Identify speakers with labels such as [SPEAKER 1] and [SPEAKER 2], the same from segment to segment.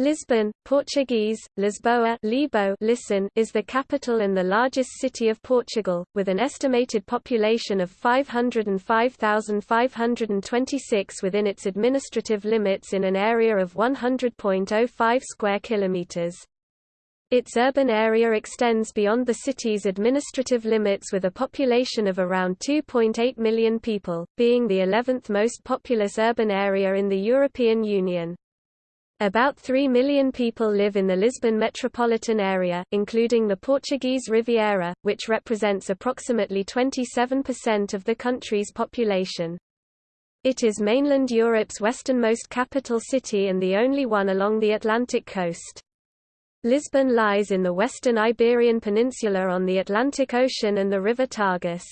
[SPEAKER 1] Lisbon, Portuguese, Lisboa Libo, Listen, is the capital and the largest city of Portugal, with an estimated population of 505,526 within its administrative limits in an area of 100.05 square kilometres. Its urban area extends beyond the city's administrative limits with a population of around 2.8 million people, being the 11th most populous urban area in the European Union. About 3 million people live in the Lisbon metropolitan area, including the Portuguese Riviera, which represents approximately 27% of the country's population. It is mainland Europe's westernmost capital city and the only one along the Atlantic coast. Lisbon lies in the western Iberian Peninsula on the Atlantic Ocean and the River Tagus.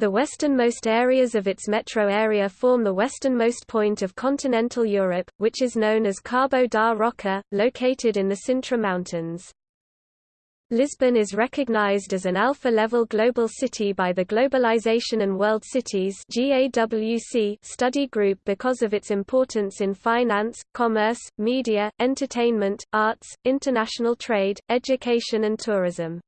[SPEAKER 1] The westernmost areas of its metro area form the westernmost point of continental Europe, which is known as Cabo da Roca, located in the Sintra Mountains. Lisbon is recognized as an alpha-level global city by the Globalization and World Cities study group because of its importance in finance, commerce, media, entertainment, arts, international trade, education and tourism.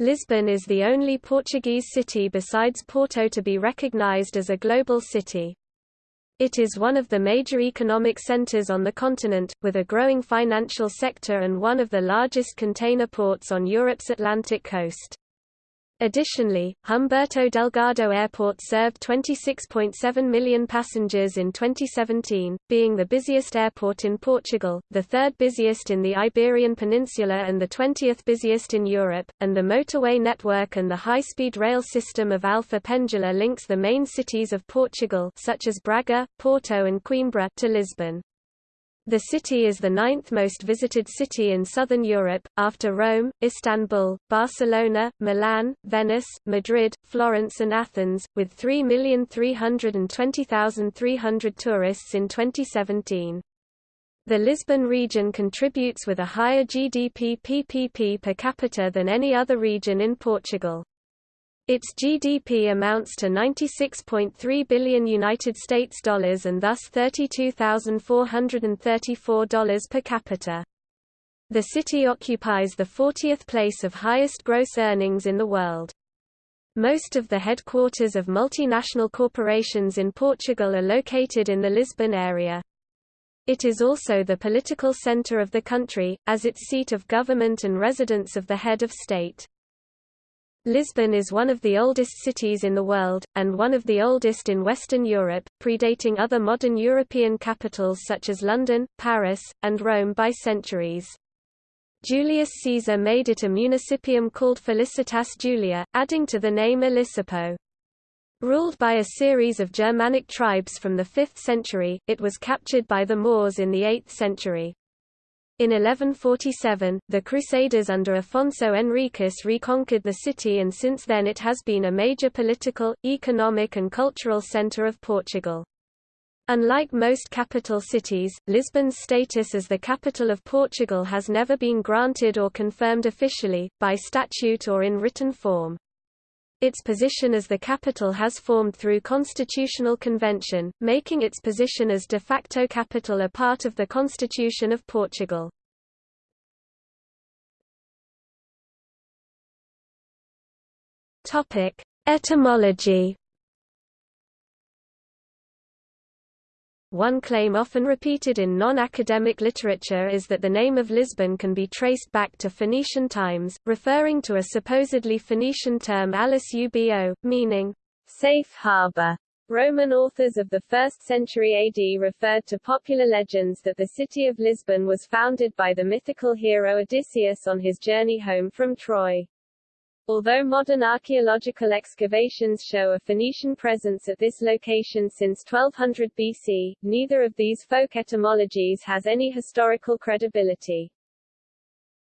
[SPEAKER 1] Lisbon is the only Portuguese city besides Porto to be recognized as a global city. It is one of the major economic centers on the continent, with a growing financial sector and one of the largest container ports on Europe's Atlantic coast. Additionally, Humberto Delgado Airport served 26.7 million passengers in 2017, being the busiest airport in Portugal, the third busiest in the Iberian Peninsula and the 20th busiest in Europe, and the motorway network and the high-speed rail system of Alfa Pendular links the main cities of Portugal such as Braga, Porto and Coimbra to Lisbon. The city is the ninth most visited city in southern Europe, after Rome, Istanbul, Barcelona, Milan, Venice, Madrid, Florence and Athens, with 3,320,300 tourists in 2017. The Lisbon region contributes with a higher GDP PPP per capita than any other region in Portugal. Its GDP amounts to 96.3 billion United States dollars and thus $32,434 per capita. The city occupies the 40th place of highest gross earnings in the world. Most of the headquarters of multinational corporations in Portugal are located in the Lisbon area. It is also the political center of the country, as its seat of government and residence of the head of state. Lisbon is one of the oldest cities in the world, and one of the oldest in Western Europe, predating other modern European capitals such as London, Paris, and Rome by centuries. Julius Caesar made it a municipium called Felicitas Julia, adding to the name Elisipo. Ruled by a series of Germanic tribes from the 5th century, it was captured by the Moors in the 8th century. In 1147, the Crusaders under Afonso Henriques reconquered the city and since then it has been a major political, economic and cultural centre of Portugal. Unlike most capital cities, Lisbon's status as the capital of Portugal has never been granted or confirmed officially, by statute or in written form. Its position as the capital has formed through constitutional convention, making its position as de facto capital a part of the Constitution of Portugal. Etymology One claim often repeated in non-academic literature is that the name of Lisbon can be traced back to Phoenician times, referring to a supposedly Phoenician term Allis Ubbo, meaning, safe harbor. Roman authors of the 1st century AD referred to popular legends that the city of Lisbon was founded by the mythical hero Odysseus on his journey home from Troy. Although modern archaeological excavations show a Phoenician presence at this location since 1200 BC, neither of these folk etymologies has any historical credibility.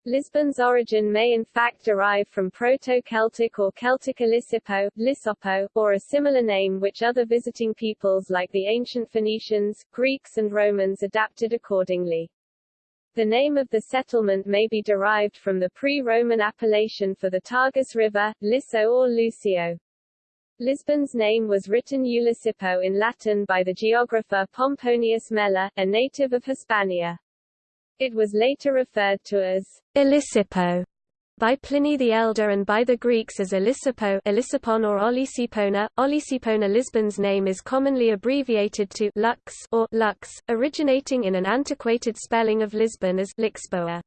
[SPEAKER 1] Lisbon's origin may in fact derive from Proto-Celtic or Celtic Elisipo, Lisopo, or a similar name which other visiting peoples like the ancient Phoenicians, Greeks and Romans adapted accordingly. The name of the settlement may be derived from the pre-Roman appellation for the Tagus River, Liso or Lucio. Lisbon's name was written Ulicipo in Latin by the geographer Pomponius Mela, a native of Hispania.
[SPEAKER 2] It was later referred to as
[SPEAKER 1] Elisipo by Pliny the Elder and by the Greeks as Elisipo Elisipon or Olisipona. Olisipona Lisbon's name is commonly abbreviated to Lux or Lux, originating in an antiquated spelling of Lisbon as Lixboa.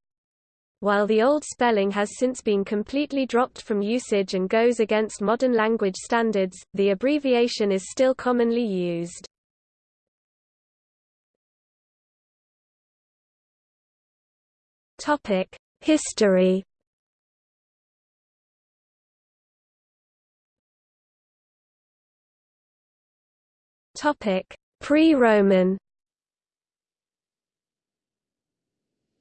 [SPEAKER 1] While the old spelling has since been completely dropped from usage and goes against modern language standards, the abbreviation is still commonly used. History. Pre-Roman.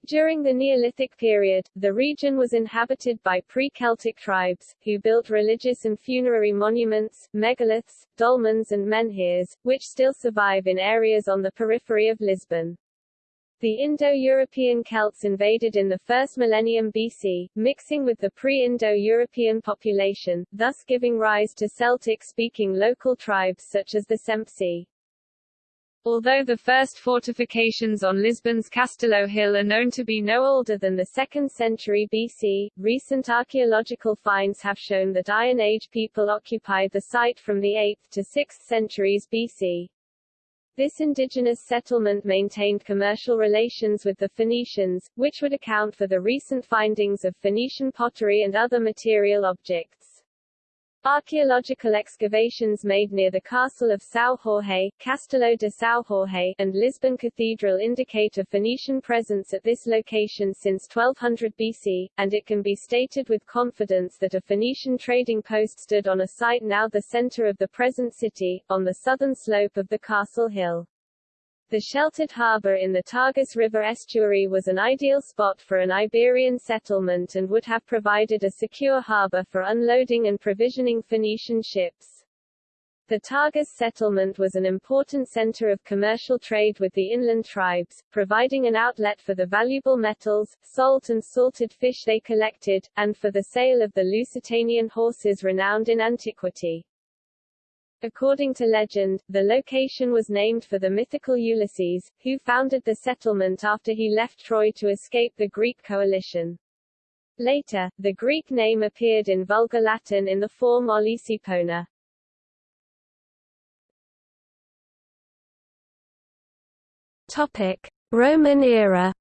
[SPEAKER 2] During the Neolithic period, the region was inhabited by pre-Celtic tribes, who built religious and funerary monuments, megaliths, dolmens and menhirs, which still survive in areas on the periphery of Lisbon. The Indo-European Celts invaded in the first millennium BC, mixing with the pre-Indo-European population, thus giving rise to Celtic-speaking local tribes such as the Sempsi. Although the first fortifications on Lisbon's Castelo Hill are known to be no older than the 2nd century BC, recent archaeological finds have shown that Iron Age people occupied the site from the 8th to 6th centuries BC. This indigenous settlement maintained commercial relations with the Phoenicians, which would account for the recent findings of Phoenician pottery and other material objects. Archaeological excavations made near the castle of São Jorge, Castelo de São Jorge, and Lisbon Cathedral indicate a Phoenician presence at this location since 1200 BC, and it can be stated with confidence that a Phoenician trading post stood on a site now the center of the present city, on the southern slope of the castle hill. The sheltered harbour in the Tagus River estuary was an ideal spot for an Iberian settlement and would have provided a secure harbour for unloading and provisioning Phoenician ships. The Tagus settlement was an important center of commercial trade with the inland tribes, providing an outlet for the valuable metals, salt and salted fish they collected, and for the sale of the Lusitanian horses renowned in antiquity. According to legend, the location was named for the mythical Ulysses, who founded the settlement after he left Troy to escape the Greek coalition. Later, the Greek name appeared in Vulgar Latin in the form Olisipona.
[SPEAKER 1] Topic: Roman era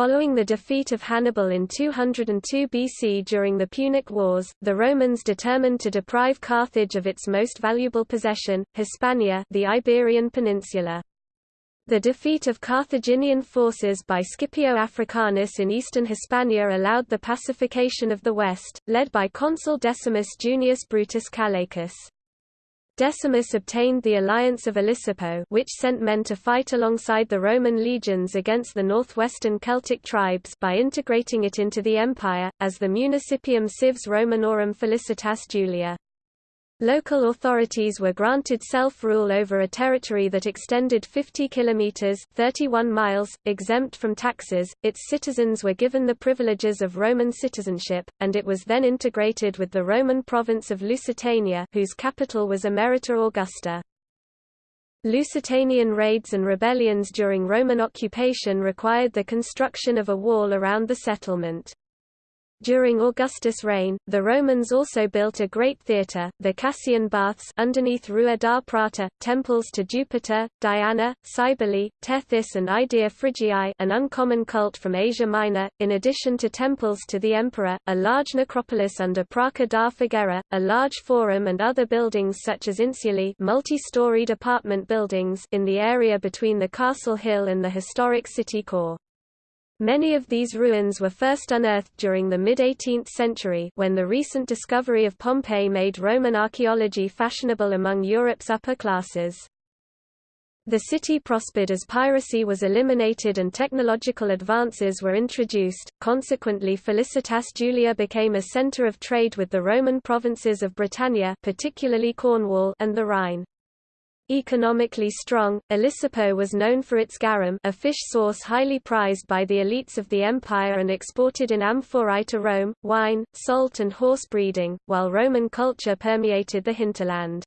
[SPEAKER 1] Following the defeat of Hannibal in 202 BC during the Punic Wars, the Romans determined to deprive Carthage of its most valuable possession, Hispania the Iberian Peninsula. The defeat of Carthaginian forces by Scipio Africanus in eastern Hispania allowed the pacification of the west, led by consul Decimus Junius Brutus Callaicus. Decimus obtained the alliance of Elisipo which sent men to fight alongside the Roman legions against the northwestern Celtic tribes by integrating it into the empire, as the Municipium Cives Romanorum Felicitas Julia. Local authorities were granted self-rule over a territory that extended 50 kilometers (31 miles), exempt from taxes. Its citizens were given the privileges of Roman citizenship, and it was then integrated with the Roman province of Lusitania, whose capital was Emerita Augusta. Lusitanian raids and rebellions during Roman occupation required the construction of a wall around the settlement. During Augustus' reign, the Romans also built a great theatre, the Cassian Baths underneath Rua da Prata, temples to Jupiter, Diana, Cybele, Tethys and Idea Phrygiae an uncommon cult from Asia Minor, in addition to temples to the emperor, a large necropolis under Praça da Figueira, a large forum and other buildings such as insulae multi-storied apartment buildings in the area between the castle hill and the historic city core. Many of these ruins were first unearthed during the mid-18th century when the recent discovery of Pompeii made Roman archaeology fashionable among Europe's upper classes. The city prospered as piracy was eliminated and technological advances were introduced, consequently Felicitas Julia became a center of trade with the Roman provinces of Britannia particularly Cornwall and the Rhine. Economically strong, Elisipo was known for its garum a fish sauce highly prized by the elites of the empire and exported in amphorae to Rome, wine, salt and horse breeding, while Roman culture permeated the hinterland.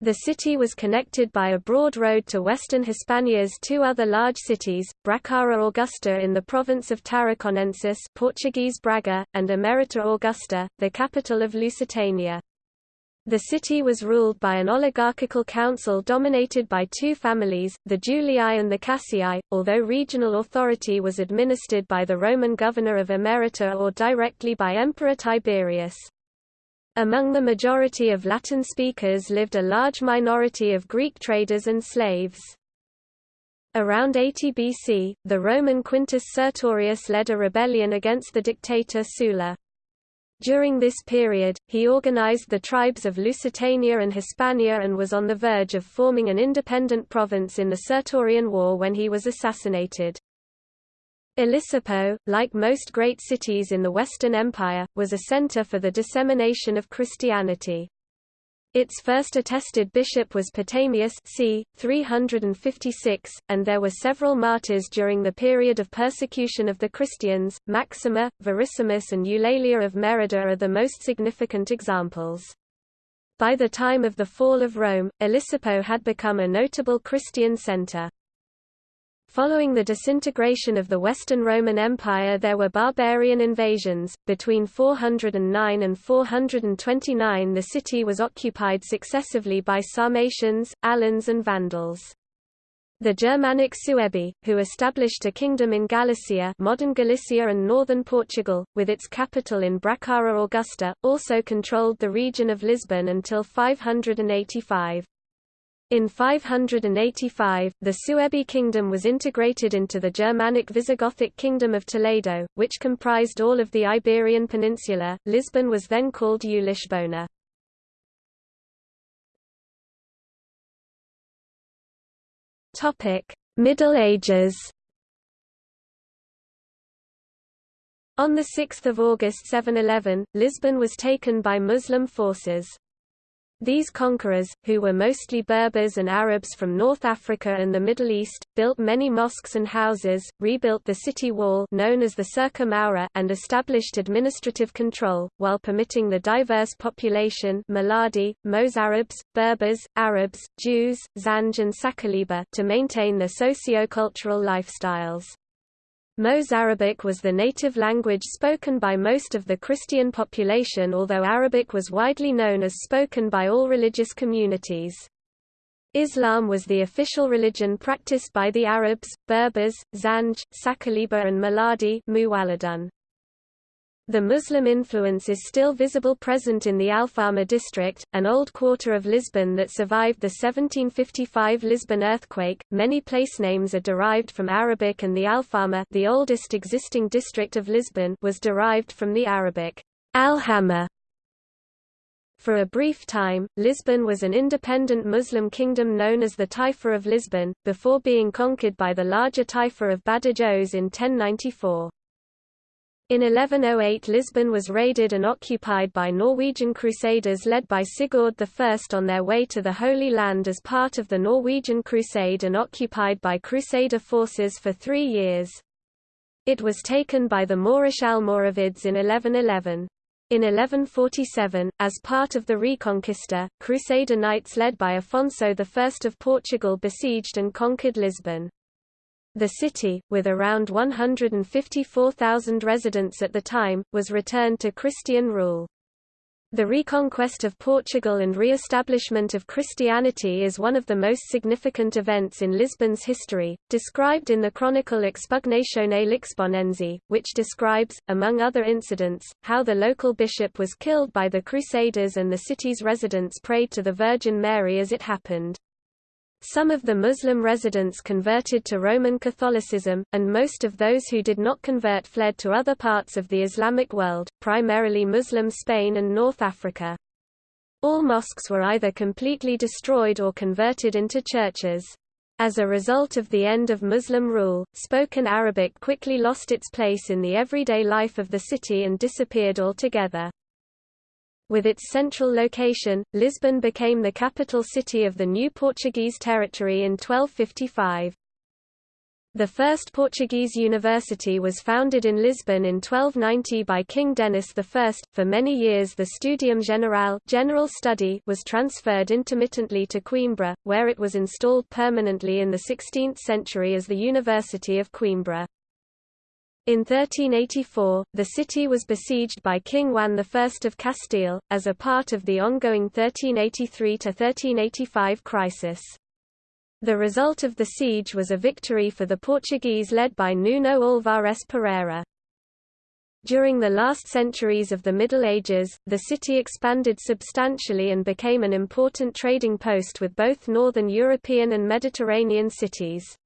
[SPEAKER 1] The city was connected by a broad road to western Hispania's two other large cities, Bracara Augusta in the province of Tarraconensis Portuguese Braga, and Emerita Augusta, the capital of Lusitania. The city was ruled by an oligarchical council dominated by two families, the Julii and the Cassii, although regional authority was administered by the Roman governor of Emerita or directly by Emperor Tiberius. Among the majority of Latin speakers lived a large minority of Greek traders and slaves. Around 80 BC, the Roman Quintus Sertorius led a rebellion against the dictator Sulla. During this period, he organized the tribes of Lusitania and Hispania and was on the verge of forming an independent province in the Sertorian War when he was assassinated. Elisipo, like most great cities in the Western Empire, was a center for the dissemination of Christianity. Its first attested bishop was Potamius c. 356, and there were several martyrs during the period of persecution of the Christians. Maxima, Verissimus and Eulalia of Merida are the most significant examples. By the time of the fall of Rome, Elisipo had become a notable Christian center. Following the disintegration of the Western Roman Empire there were barbarian invasions. Between 409 and 429 the city was occupied successively by Sarmatians, Alans and Vandals. The Germanic Suebi, who established a kingdom in Galicia modern Galicia and northern Portugal, with its capital in Bracara Augusta, also controlled the region of Lisbon until 585. In 585, the Suebi kingdom was integrated into the Germanic Visigothic kingdom of Toledo, which comprised all of the Iberian Peninsula. Lisbon was then called Eulisbona. Topic: Middle Ages. On 6 August 711, Lisbon was taken by Muslim forces. These conquerors, who were mostly Berbers and Arabs from North Africa and the Middle East, built many mosques and houses, rebuilt the city wall known as the Cerca Moura and established administrative control, while permitting the diverse population Muladi, Mozarabs, Berbers, Arabs, Jews, Zanj and Sakaliba to maintain their socio-cultural lifestyles. Mozarabic was the native language spoken by most of the Christian population although Arabic was widely known as spoken by all religious communities. Islam was the official religion practiced by the Arabs, Berbers, Zanj, Sakaliba and Muladi the Muslim influence is still visible present in the Alfama district, an old quarter of Lisbon that survived the 1755 Lisbon earthquake. Many place names are derived from Arabic and the Alfama, the oldest existing district of Lisbon, was derived from the Arabic Alhama. For a brief time, Lisbon was an independent Muslim kingdom known as the Taifa of Lisbon, before being conquered by the larger Taifa of Badajoz in 1094. In 1108 Lisbon was raided and occupied by Norwegian crusaders led by Sigurd I on their way to the Holy Land as part of the Norwegian Crusade and occupied by Crusader forces for three years. It was taken by the Moorish Almoravids in 1111. In 1147, as part of the Reconquista, Crusader knights led by Afonso I of Portugal besieged and conquered Lisbon. The city, with around 154,000 residents at the time, was returned to Christian rule. The reconquest of Portugal and re-establishment of Christianity is one of the most significant events in Lisbon's history, described in the chronicle Expugnatione Lisbonense, which describes, among other incidents, how the local bishop was killed by the Crusaders and the city's residents prayed to the Virgin Mary as it happened. Some of the Muslim residents converted to Roman Catholicism, and most of those who did not convert fled to other parts of the Islamic world, primarily Muslim Spain and North Africa. All mosques were either completely destroyed or converted into churches. As a result of the end of Muslim rule, spoken Arabic quickly lost its place in the everyday life of the city and disappeared altogether. With its central location, Lisbon became the capital city of the new Portuguese territory in 1255. The first Portuguese university was founded in Lisbon in 1290 by King Denis I. For many years the Studium General general study was transferred intermittently to Coimbra, where it was installed permanently in the 16th century as the University of Coimbra. In 1384, the city was besieged by King Juan I of Castile, as a part of the ongoing 1383–1385 crisis. The result of the siege was a victory for the Portuguese led by Nuno Álvares Pereira. During the last centuries of the Middle Ages, the city expanded substantially and became an important trading post with both northern European and Mediterranean cities.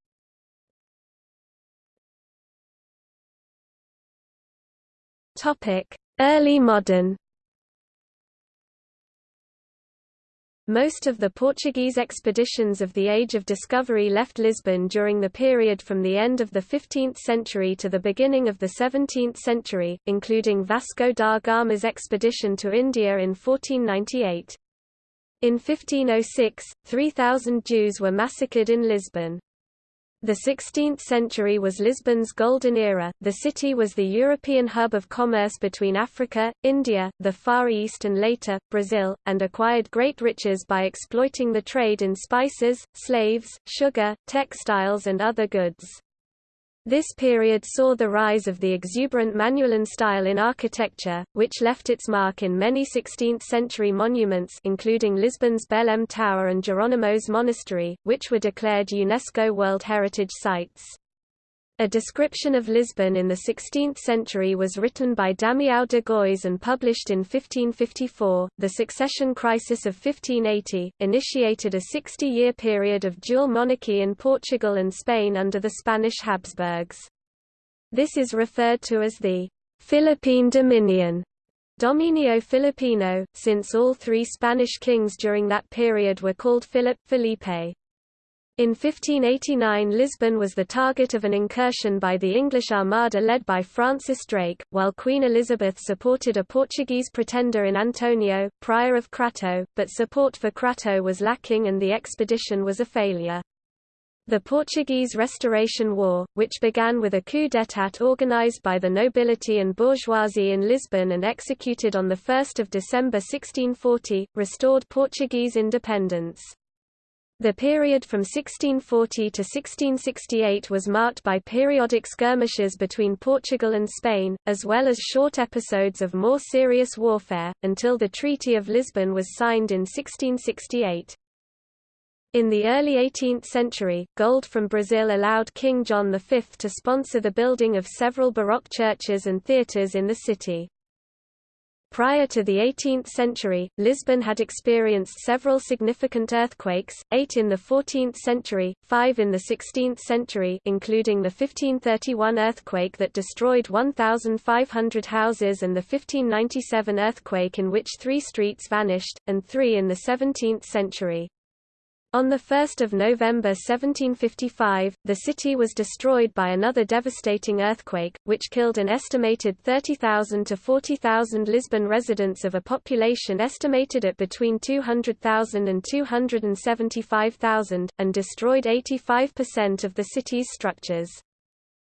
[SPEAKER 1] Early modern Most of the Portuguese expeditions of the Age of Discovery left Lisbon during the period from the end of the 15th century to the beginning of the 17th century, including Vasco da Gama's expedition to India in 1498. In 1506, 3,000 Jews were massacred in Lisbon. The 16th century was Lisbon's golden era. The city was the European hub of commerce between Africa, India, the Far East, and later, Brazil, and acquired great riches by exploiting the trade in spices, slaves, sugar, textiles, and other goods. This period saw the rise of the exuberant Manueline style in architecture, which left its mark in many 16th-century monuments including Lisbon's Belém Tower and Jerónimos Monastery, which were declared UNESCO World Heritage Sites. A description of Lisbon in the 16th century was written by Damião de Góis and published in 1554. The succession crisis of 1580 initiated a 60 year period of dual monarchy in Portugal and Spain under the Spanish Habsburgs. This is referred to as the Philippine Dominion. Dominio Filipino, since all three Spanish kings during that period were called Philip Felipe. In 1589 Lisbon was the target of an incursion by the English Armada led by Francis Drake, while Queen Elizabeth supported a Portuguese pretender in Antonio, Prior of Crato, but support for Crato was lacking and the expedition was a failure. The Portuguese Restoration War, which began with a coup d'état organized by the nobility and bourgeoisie in Lisbon and executed on 1 December 1640, restored Portuguese independence. The period from 1640 to 1668 was marked by periodic skirmishes between Portugal and Spain, as well as short episodes of more serious warfare, until the Treaty of Lisbon was signed in 1668. In the early 18th century, gold from Brazil allowed King John V to sponsor the building of several Baroque churches and theatres in the city. Prior to the 18th century, Lisbon had experienced several significant earthquakes, eight in the 14th century, five in the 16th century including the 1531 earthquake that destroyed 1,500 houses and the 1597 earthquake in which three streets vanished, and three in the 17th century. On 1 November 1755, the city was destroyed by another devastating earthquake, which killed an estimated 30,000 to 40,000 Lisbon residents of a population estimated at between 200,000 and 275,000, and destroyed 85% of the city's structures.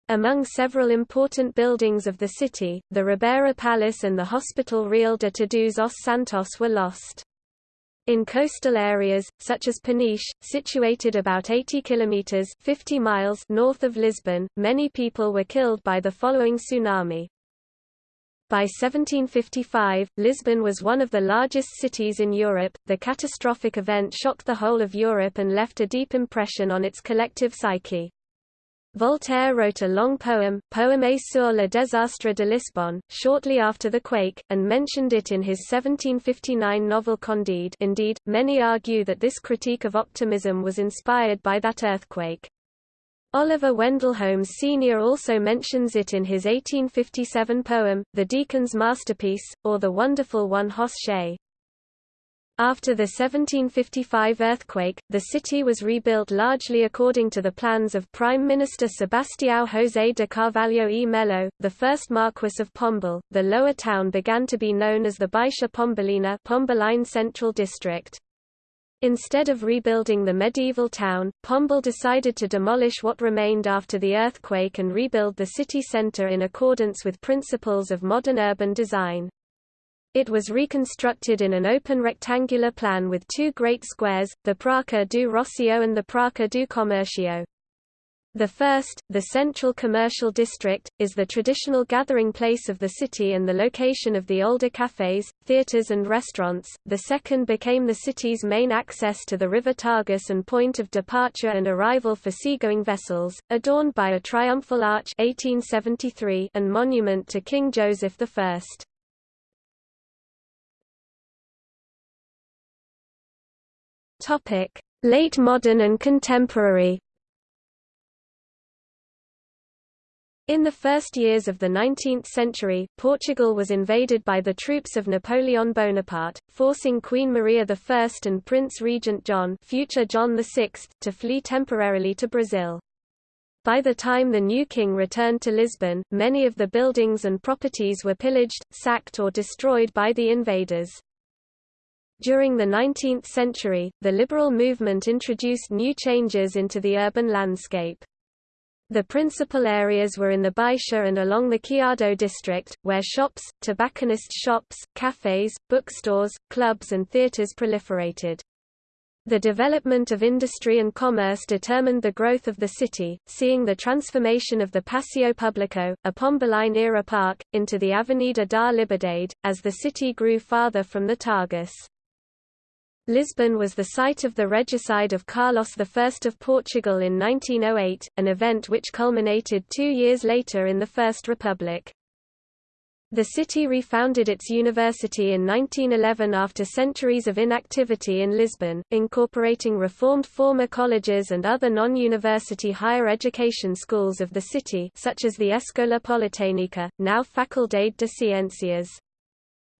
[SPEAKER 1] Among several important buildings of the city, the Ribeira Palace and the Hospital Real de Todos os Santos were lost. In coastal areas, such as Peniche, situated about 80 kilometers 50 miles north of Lisbon, many people were killed by the following tsunami. By 1755, Lisbon was one of the largest cities in Europe. The catastrophic event shocked the whole of Europe and left a deep impression on its collective psyche. Voltaire wrote a long poem, Poème sur le désastre de Lisbonne, shortly after the quake, and mentioned it in his 1759 novel Candide indeed, many argue that this critique of optimism was inspired by that earthquake. Oliver Wendell Holmes Sr. also mentions it in his 1857 poem, The Deacon's Masterpiece, or The Wonderful One Hoss. After the 1755 earthquake, the city was rebuilt largely according to the plans of Prime Minister Sebastião José de Carvalho e Melo, the first Marquess of Pombal. The lower town began to be known as the Baixa Pombalina Pombaline Central District. Instead of rebuilding the medieval town, Pombal decided to demolish what remained after the earthquake and rebuild the city centre in accordance with principles of modern urban design. It was reconstructed in an open rectangular plan with two great squares, the Praça do Rossio and the Praça do Comércio. The first, the central commercial district, is the traditional gathering place of the city and the location of the older cafes, theatres and restaurants. The second became the city's main access to the river Tagus and point of departure and arrival for seagoing vessels, adorned by a triumphal arch 1873 and monument to King Joseph I. Topic: Late modern and contemporary In the first years of the 19th century, Portugal was invaded by the troops of Napoleon Bonaparte, forcing Queen Maria I and Prince Regent John, future John VI, to flee temporarily to Brazil. By the time the new king returned to Lisbon, many of the buildings and properties were pillaged, sacked or destroyed by the invaders. During the 19th century, the liberal movement introduced new changes into the urban landscape. The principal areas were in the Baixa and along the Chiado district, where shops, tobacconist shops, cafes, bookstores, clubs and theatres proliferated. The development of industry and commerce determined the growth of the city, seeing the transformation of the Passeio Público, a Pombaline-era park, into the Avenida da Liberdade, as the city grew farther from the Tagus. Lisbon was the site of the regicide of Carlos I of Portugal in 1908, an event which culminated two years later in the First Republic. The city refounded its university in 1911 after centuries of inactivity in Lisbon, incorporating reformed former colleges and other non-university higher education schools of the city such as the Escola Politécnica, now Faculdade de Ciências.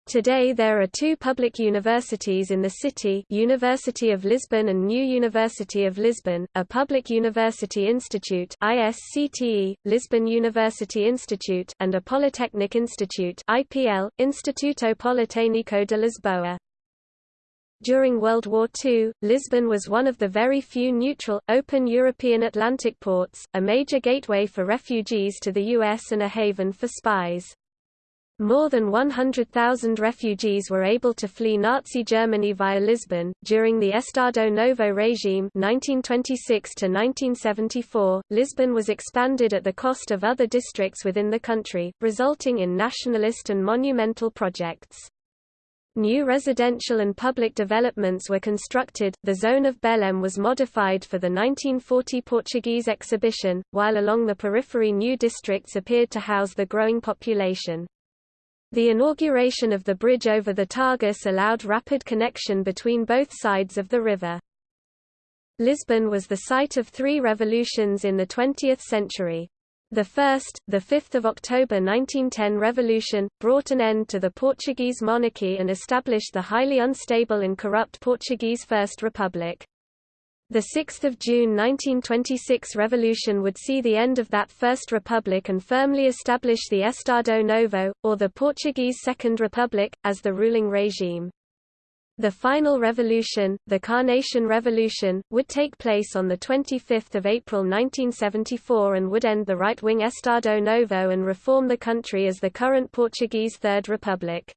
[SPEAKER 1] Today there are two public universities in the city University of Lisbon and New University of Lisbon, a public university institute ISCTE, Lisbon University Institute and a Polytechnic Institute IPL, Instituto Politécnico de Lisboa. During World War II, Lisbon was one of the very few neutral, open European Atlantic ports, a major gateway for refugees to the US and a haven for spies. More than 100,000 refugees were able to flee Nazi Germany via Lisbon. During the Estado Novo regime 1926 to 1974, Lisbon was expanded at the cost of other districts within the country, resulting in nationalist and monumental projects. New residential and public developments were constructed, the zone of Belém was modified for the 1940 Portuguese exhibition, while along the periphery new districts appeared to house the growing population. The inauguration of the bridge over the Tagus allowed rapid connection between both sides of the river. Lisbon was the site of three revolutions in the 20th century. The first, the 5th of October 1910 revolution, brought an end to the Portuguese monarchy and established the highly unstable and corrupt Portuguese First Republic. The 6 June 1926 revolution would see the end of that First Republic and firmly establish the Estado Novo, or the Portuguese Second Republic, as the ruling regime. The final revolution, the Carnation Revolution, would take place on 25 April 1974 and would end the right-wing Estado Novo and reform the country as the current Portuguese Third Republic.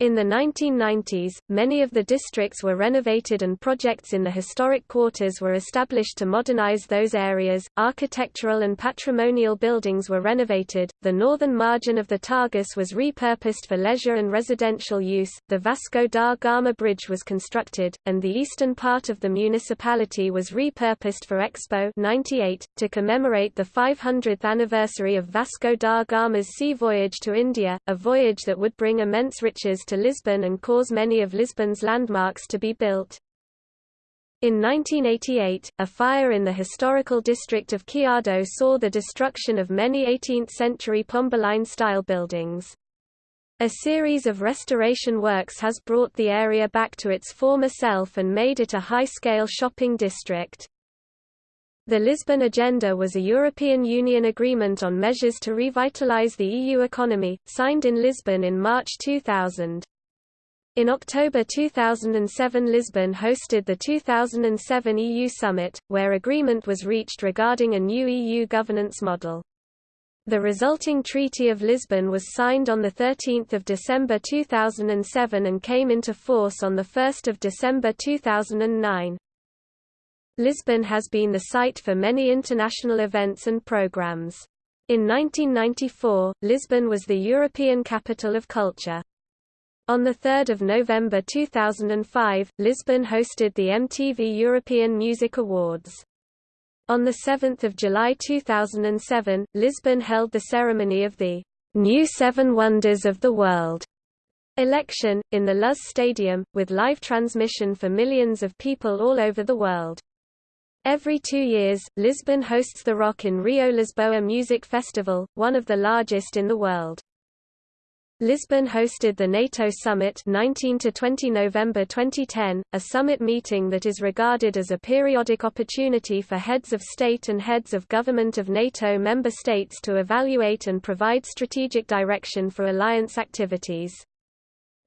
[SPEAKER 1] In the 1990s, many of the districts were renovated and projects in the historic quarters were established to modernize those areas. Architectural and patrimonial buildings were renovated. The northern margin of the Tagus was repurposed for leisure and residential use. The Vasco da Gama Bridge was constructed, and the eastern part of the municipality was repurposed for Expo 98 to commemorate the 500th anniversary of Vasco da Gama's sea voyage to India, a voyage that would bring immense riches to Lisbon and cause many of Lisbon's landmarks to be built. In 1988, a fire in the historical district of Chiado saw the destruction of many 18th-century Pombaline-style buildings. A series of restoration works has brought the area back to its former self and made it a high-scale shopping district. The Lisbon Agenda was a European Union agreement on measures to revitalize the EU economy, signed in Lisbon in March 2000. In October 2007 Lisbon hosted the 2007 EU Summit, where agreement was reached regarding a new EU governance model. The resulting Treaty of Lisbon was signed on 13 December 2007 and came into force on 1 December 2009. Lisbon has been the site for many international events and programs. In 1994, Lisbon was the European Capital of Culture. On 3 November 2005, Lisbon hosted the MTV European Music Awards. On 7 July 2007, Lisbon held the ceremony of the New Seven Wonders of the World election, in the Luz Stadium, with live transmission for millions of people all over the world. Every two years, Lisbon hosts the Rock in Rio Lisboa Music Festival, one of the largest in the world. Lisbon hosted the NATO Summit 19 to 20 November 2010, a summit meeting that is regarded as a periodic opportunity for heads of state and heads of government of NATO member states to evaluate and provide strategic direction for alliance activities.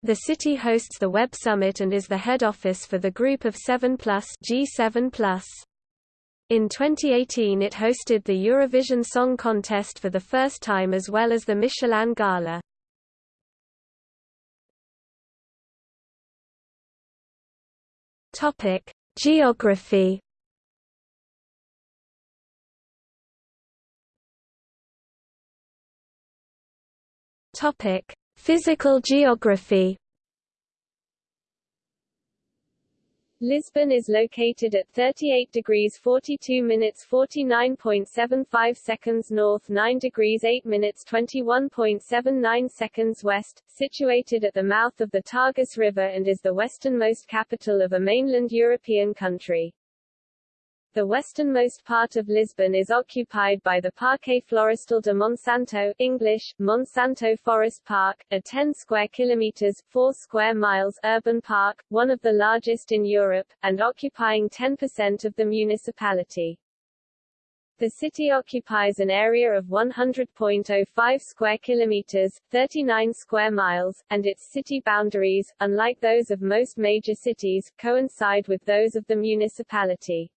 [SPEAKER 1] The city hosts the Web Summit and is the head office for the Group of 7 Plus G7 in 2018 it hosted the Eurovision Song Contest for the first time as well as the Michelin Gala. Topic: Geography. Topic: Physical geography.
[SPEAKER 2] Lisbon is located at 38 degrees 42 minutes 49.75 seconds north 9 degrees 8 minutes 21.79 seconds west, situated at the mouth of the Tagus River and is the westernmost capital of a mainland European country. The westernmost part of Lisbon is occupied by the Parque Florestal de Monsanto English, Monsanto Forest Park, a 10 square kilometers 4 square miles urban park, one of the largest in Europe, and occupying 10% of the municipality. The city occupies an area of 100.05 square kilometers, 39 square miles, and its city boundaries, unlike those of most major cities, coincide with those of the municipality.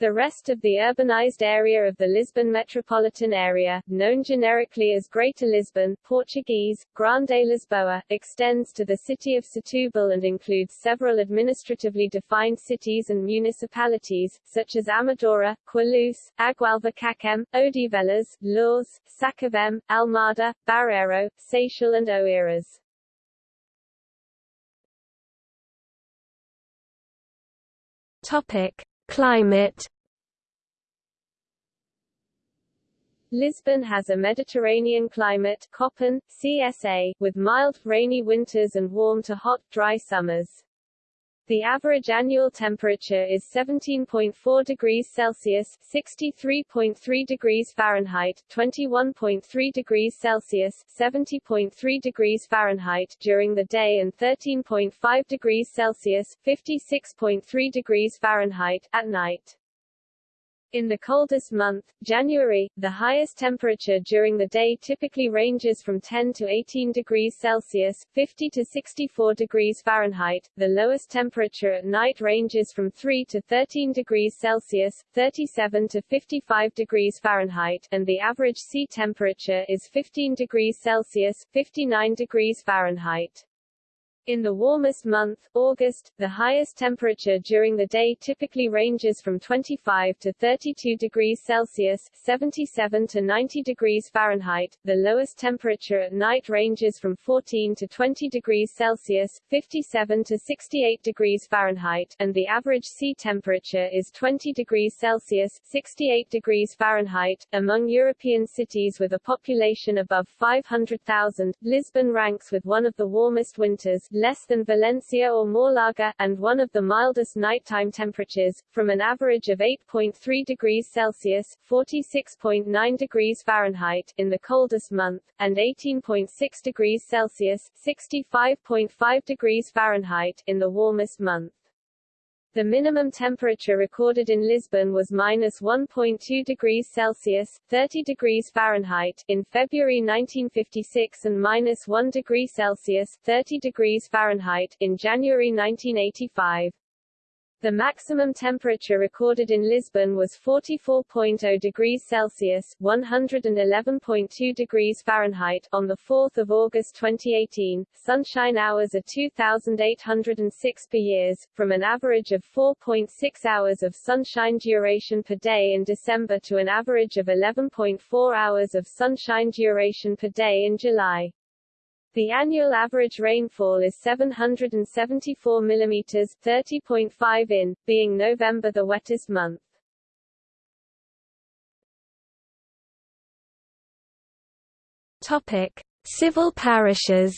[SPEAKER 2] The rest of the urbanized area of the Lisbon metropolitan area, known generically as Greater Lisbon Portuguese, Grande Lisboa, extends to the city of Setúbal and includes several administratively defined cities and municipalities, such as Amadora, Queluz, Agualva-Cacém, Odivelas, Loures, Sacavém, Almada, Barreiro, Seixal and Oeiras.
[SPEAKER 1] Topic. Climate
[SPEAKER 2] Lisbon has a Mediterranean climate CSA, with mild, rainy winters and warm to hot, dry summers. The average annual temperature is 17.4 degrees Celsius (63.3 degrees Fahrenheit), 21.3 degrees Celsius (70.3 degrees Fahrenheit) during the day and 13.5 degrees Celsius (56.3 degrees Fahrenheit) at night. In the coldest month, January, the highest temperature during the day typically ranges from 10 to 18 degrees Celsius 50 to 64 degrees Fahrenheit, the lowest temperature at night ranges from 3 to 13 degrees Celsius 37 to 55 degrees Fahrenheit, and the average sea temperature is 15 degrees Celsius 59 degrees Fahrenheit. In the warmest month, August, the highest temperature during the day typically ranges from 25 to 32 degrees Celsius 77 to 90 degrees Fahrenheit, the lowest temperature at night ranges from 14 to 20 degrees Celsius 57 to 68 degrees Fahrenheit, and the average sea temperature is 20 degrees Celsius 68 degrees Fahrenheit. Among European cities with a population above 500,000, Lisbon ranks with one of the warmest winters less than Valencia or Málaga, and one of the mildest nighttime temperatures, from an average of 8.3 degrees Celsius (46.9 degrees Fahrenheit) in the coldest month, and 18.6 degrees Celsius (65.5 degrees Fahrenheit) in the warmest month. The minimum temperature recorded in Lisbon was minus 1.2 degrees Celsius (30 degrees Fahrenheit) in February 1956 and minus 1 degree Celsius (30 degrees Fahrenheit) in January 1985. The maximum temperature recorded in Lisbon was 44.0 degrees Celsius (111.2 degrees Fahrenheit) on the 4th of August 2018. Sunshine hours are 2,806 per years, from an average of 4.6 hours of sunshine duration per day in December to an average of 11.4 hours of sunshine duration per day in July. The annual average rainfall is 774 mm 30.5 in, being November the wettest month.
[SPEAKER 1] Topic: Civil parishes.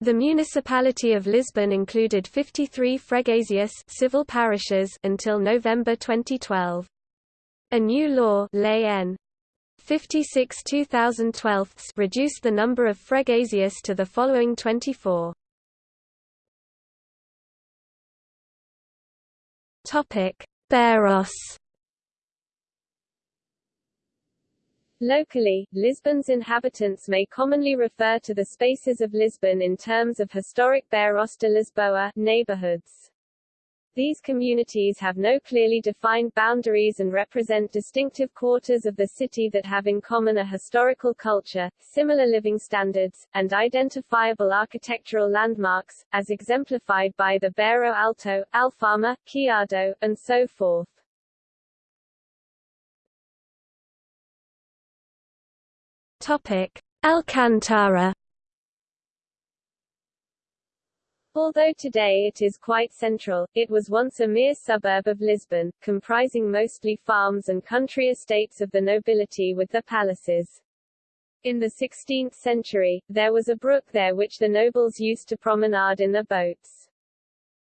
[SPEAKER 1] The municipality of Lisbon included 53 freguesias civil parishes until November 2012. A new law Lei N. 56 2012 reduced the number of freguesias to the following 24. Topic: Bairros.
[SPEAKER 2] Locally, Lisbon's inhabitants may commonly refer to the spaces of Lisbon in terms of historic Bairros de Lisboa neighborhoods. These communities have no clearly defined boundaries and represent distinctive quarters of the city that have in common a historical culture, similar living standards, and identifiable architectural landmarks, as exemplified by the Bairro Alto, Alfama, Chiado, and so forth.
[SPEAKER 1] Topic: Alcantara
[SPEAKER 2] Although today it is quite central, it was once a mere suburb of Lisbon, comprising mostly farms and country estates of the nobility with their palaces. In the 16th century, there was a brook there which the nobles used to promenade in their boats.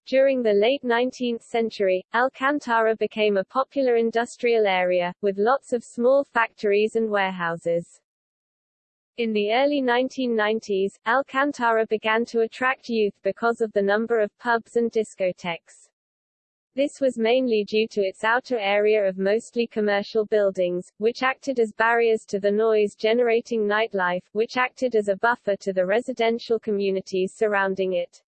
[SPEAKER 2] During the late 19th century, Alcantara became a popular industrial area, with lots of small factories and warehouses. In the early 1990s, Alcantara began to attract youth because of the number of pubs and discotheques. This was mainly due to its outer area of mostly commercial buildings, which acted as barriers to the noise-generating nightlife, which acted as a buffer to the residential communities surrounding it.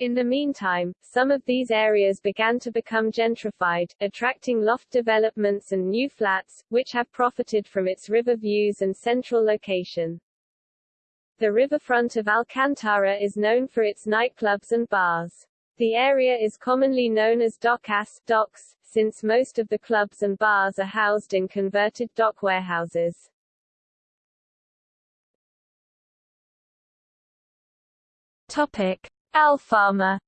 [SPEAKER 2] In the meantime, some of these areas began to become gentrified, attracting loft developments and new flats, which have profited from its river views and central location. The riverfront of Alcantara is known for its nightclubs and bars. The area is commonly known as docas docks, since most of the clubs and bars are housed in converted dock warehouses.
[SPEAKER 1] Topic:
[SPEAKER 2] Alfama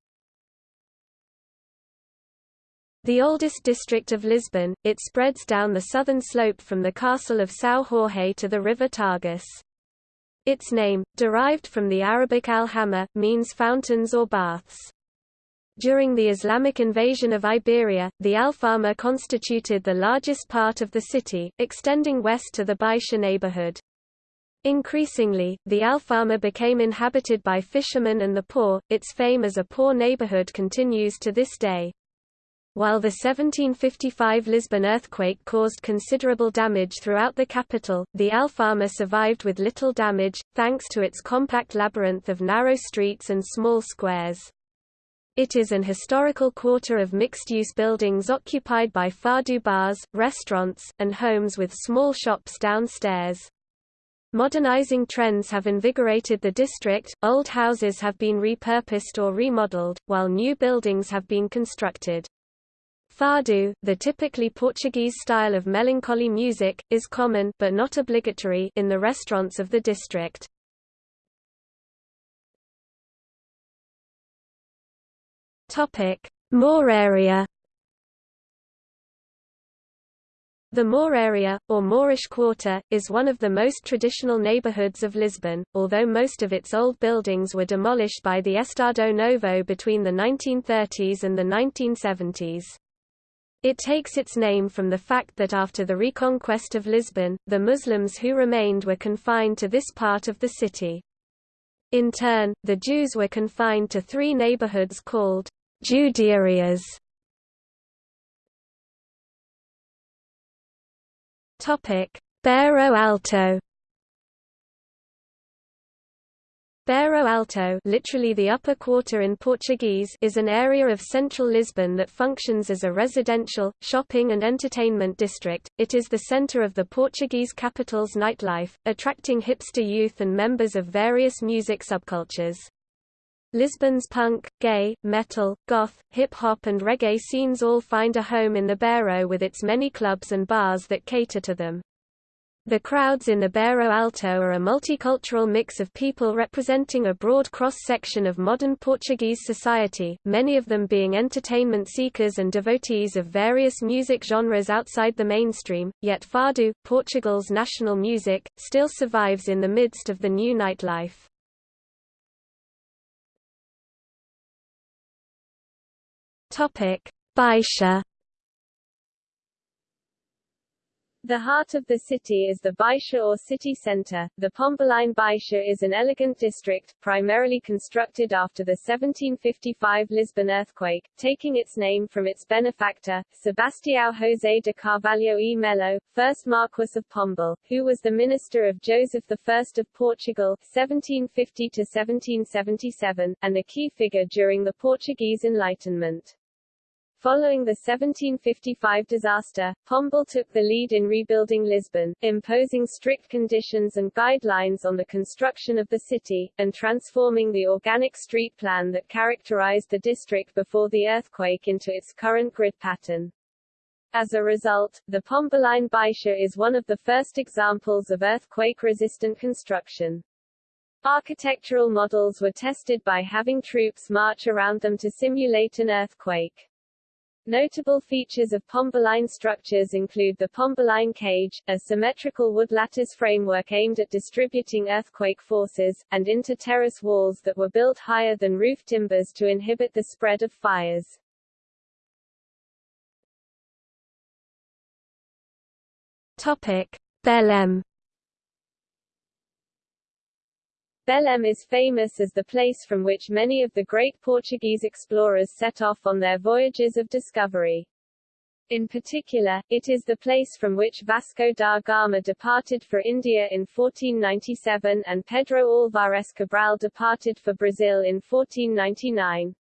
[SPEAKER 1] The oldest district of Lisbon, it spreads down the southern slope from the castle of São Jorge to the river Tagus. Its name, derived from the Arabic al-Hamma, means fountains or baths. During the Islamic invasion of Iberia, the Alfama constituted the largest part of the city, extending west to the Baixa neighborhood. Increasingly, the Alfama became inhabited by fishermen and the poor, its fame as a poor neighborhood continues to this day. While the 1755 Lisbon earthquake caused considerable damage throughout the capital, the Alfama survived with little damage, thanks to its compact labyrinth of narrow streets and small squares. It is an historical quarter of mixed-use buildings occupied by fado bars, restaurants, and homes with small shops downstairs. Modernizing trends have invigorated the district, old houses have been repurposed or remodeled, while new buildings have been constructed. Fado, the typically Portuguese style of melancholy music, is common but not obligatory in the restaurants of the district. Topic: Mouraria The Mouraria, or Moorish Quarter, is one of the most traditional neighborhoods of Lisbon, although most of its old buildings were demolished by the Estado Novo between the 1930s and the 1970s. It takes its name from the fact that after the reconquest of Lisbon, the Muslims who remained were confined to this part of the city. In turn, the Jews were confined to three neighborhoods called Judiarias. Bairro Alto Bairro Alto literally the upper quarter in Portuguese is an area of central Lisbon that functions as a residential, shopping and entertainment district. It is the center of the Portuguese capital's nightlife, attracting hipster youth and members of various music subcultures. Lisbon's punk, gay, metal, goth, hip-hop and reggae scenes all find a home in the Bairro with its many clubs and bars that cater to them. The crowds in the Bairro Alto are a multicultural mix of people representing a broad cross-section of modern Portuguese society, many of them being entertainment seekers and devotees of various music genres outside the mainstream, yet Fado, Portugal's national music, still survives in the midst of the new nightlife. Baixa
[SPEAKER 2] The heart of the city is the Baixa or city center. The Pombaline Baixa is an elegant district, primarily constructed after the 1755 Lisbon earthquake, taking its name from its benefactor, Sebastião José de Carvalho e Melo, first Marquess of Pombal, who was the minister of Joseph I of Portugal 1750–1777, and a key figure during the Portuguese Enlightenment. Following the 1755 disaster, Pombal took the lead in rebuilding Lisbon, imposing strict conditions and guidelines on the construction of the city, and transforming the organic street plan that characterized the district before the earthquake into its current grid pattern. As a result, the Pombaline Baixa is one of the first examples of earthquake-resistant construction. Architectural models were tested by having troops march around them to simulate an earthquake. Notable features of Pombaline structures include the Pombaline cage, a symmetrical wood lattice framework aimed at distributing earthquake forces, and inter-terrace walls that were built higher than roof timbers to inhibit the spread of fires.
[SPEAKER 1] Topic: Belém
[SPEAKER 2] Belém is famous as the place from which many of the great Portuguese explorers set off on their voyages of discovery. In particular, it is the place from which Vasco da Gama departed for India in 1497 and Pedro Álvares Cabral departed for Brazil in 1499.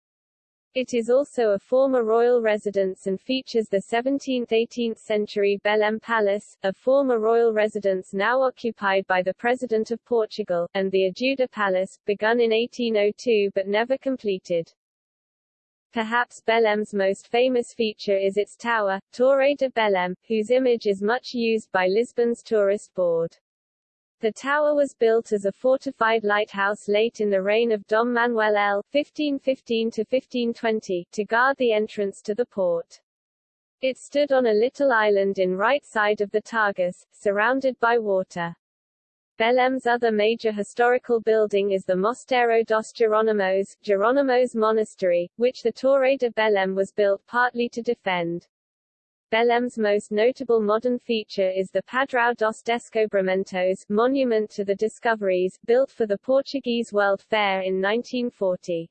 [SPEAKER 2] It is also a former royal residence and features the 17th–18th century Belém Palace, a former royal residence now occupied by the President of Portugal, and the Ajuda Palace, begun in 1802 but never completed. Perhaps Belém's most famous feature is its tower, Torre de Belém, whose image is much used by Lisbon's tourist board. The tower was built as a fortified lighthouse late in the reign of Dom Manuel L. 1515–1520, to guard the entrance to the port. It stood on a little island in right side of the Tagus, surrounded by water. Belém's other major historical building is the Mosteiro dos Jerónimos, Jerónimos Monastery, which the Torre de Belém was built partly to defend. Belém's most notable modern feature is the Padrão dos Descobrimentos monument to the discoveries, built for the Portuguese World Fair in 1940.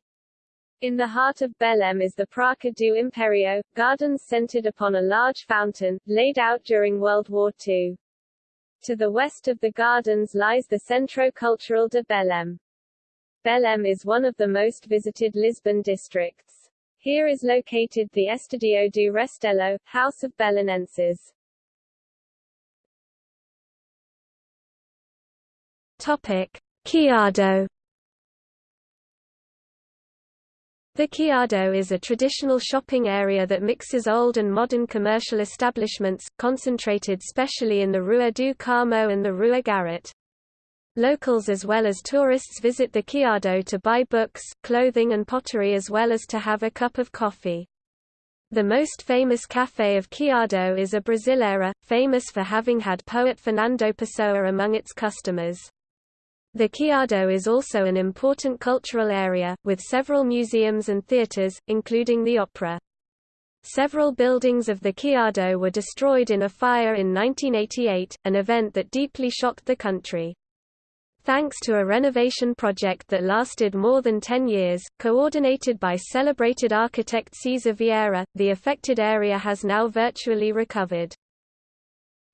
[SPEAKER 2] In the heart of Belém is the Praça do Império, gardens centered upon a large fountain, laid out during World War II. To the west of the gardens lies the Centro Cultural de Belém. Belém is one of the most visited Lisbon districts. Here is located the Estadio do Restelo, House of Belenenses.
[SPEAKER 1] Topic: Chiado. The Chiado is a traditional shopping area that mixes old and modern commercial establishments, concentrated specially in the Rua do Carmo and the Rua Garrett. Locals as well as tourists visit the Chiado to buy books, clothing and pottery as well as to have a cup of coffee. The most famous café of Chiado is a Brasileira, famous for having had poet Fernando Pessoa among its customers. The Chiado is also an important cultural area, with several museums and theatres, including the opera. Several buildings of the Chiado were destroyed in a fire in 1988, an event that deeply shocked the country. Thanks to a renovation project that lasted more than 10 years, coordinated by celebrated architect Siza Vieira, the affected area has now virtually recovered.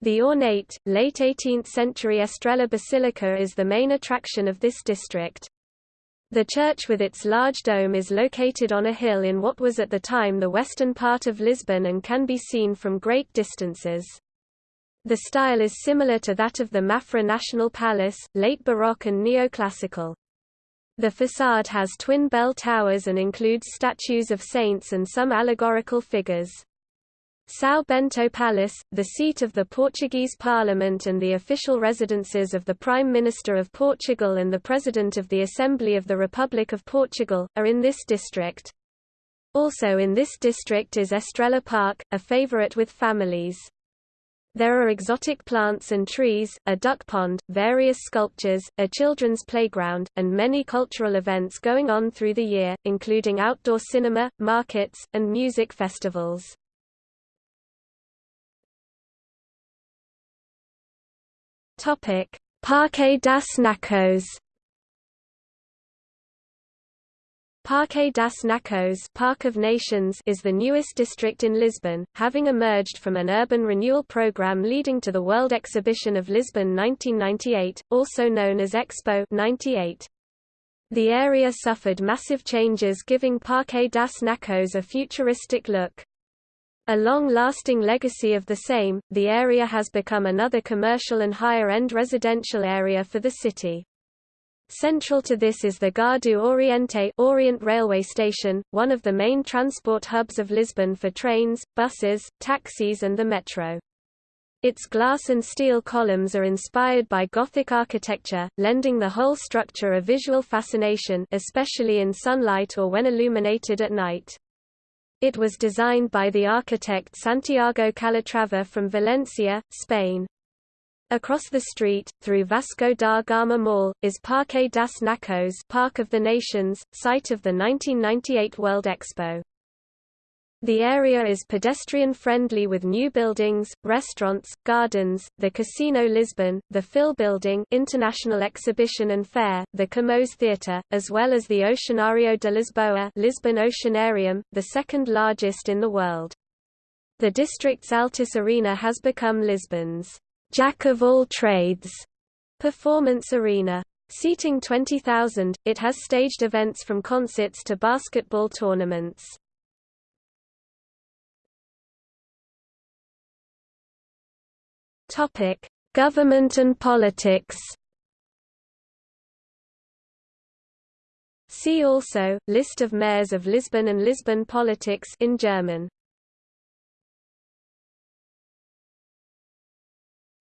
[SPEAKER 1] The ornate, late 18th-century Estrela Basilica is the main attraction of this district. The church with its large dome is located on a hill in what was at the time the western part of Lisbon and can be seen from great distances. The style is similar to that of the Mafra National Palace, late Baroque and neoclassical. The facade has twin bell towers and includes statues of saints and some allegorical figures. São Bento Palace, the seat of the Portuguese Parliament and the official residences of the Prime Minister of Portugal and the President of the Assembly of the Republic of Portugal, are in this district. Also in this district is Estrela Park, a favorite with families. There are exotic plants and trees, a duck pond, various sculptures, a children's playground, and many cultural events going on through the year, including outdoor cinema, markets, and music festivals. Parque das Nações. Parque das Nações Park of Nations is the newest district in Lisbon, having emerged from an urban renewal program leading to the World Exhibition of Lisbon 1998, also known as Expo 98. The area suffered massive changes giving Parque das Nações a futuristic look. A long-lasting legacy of the same, the area has become another commercial and higher-end residential area for the city. Central to this is the Gare do Oriente Orient Railway Station, one of the main transport hubs of Lisbon for trains, buses, taxis and the metro. Its glass and steel columns are inspired by Gothic architecture, lending the whole structure a visual fascination especially in sunlight or when illuminated at night. It was designed by the architect Santiago Calatrava from Valencia, Spain. Across the street, through Vasco da Gama Mall, is Parque das Nações Park of the Nations, site of the 1998 World Expo. The area is pedestrian-friendly with new buildings, restaurants, gardens, the Casino Lisbon, the FIL Building International Exhibition and Fair, the Camões Theatre, as well as the Oceanário de Lisboa Lisbon Oceanarium, the second largest in the world. The district's Altice Arena has become Lisbon's jack of all trades performance arena. Seating 20,000, it has staged events from concerts to basketball tournaments. Topic: Government and politics. See also List of mayors of Lisbon and Lisbon politics in German.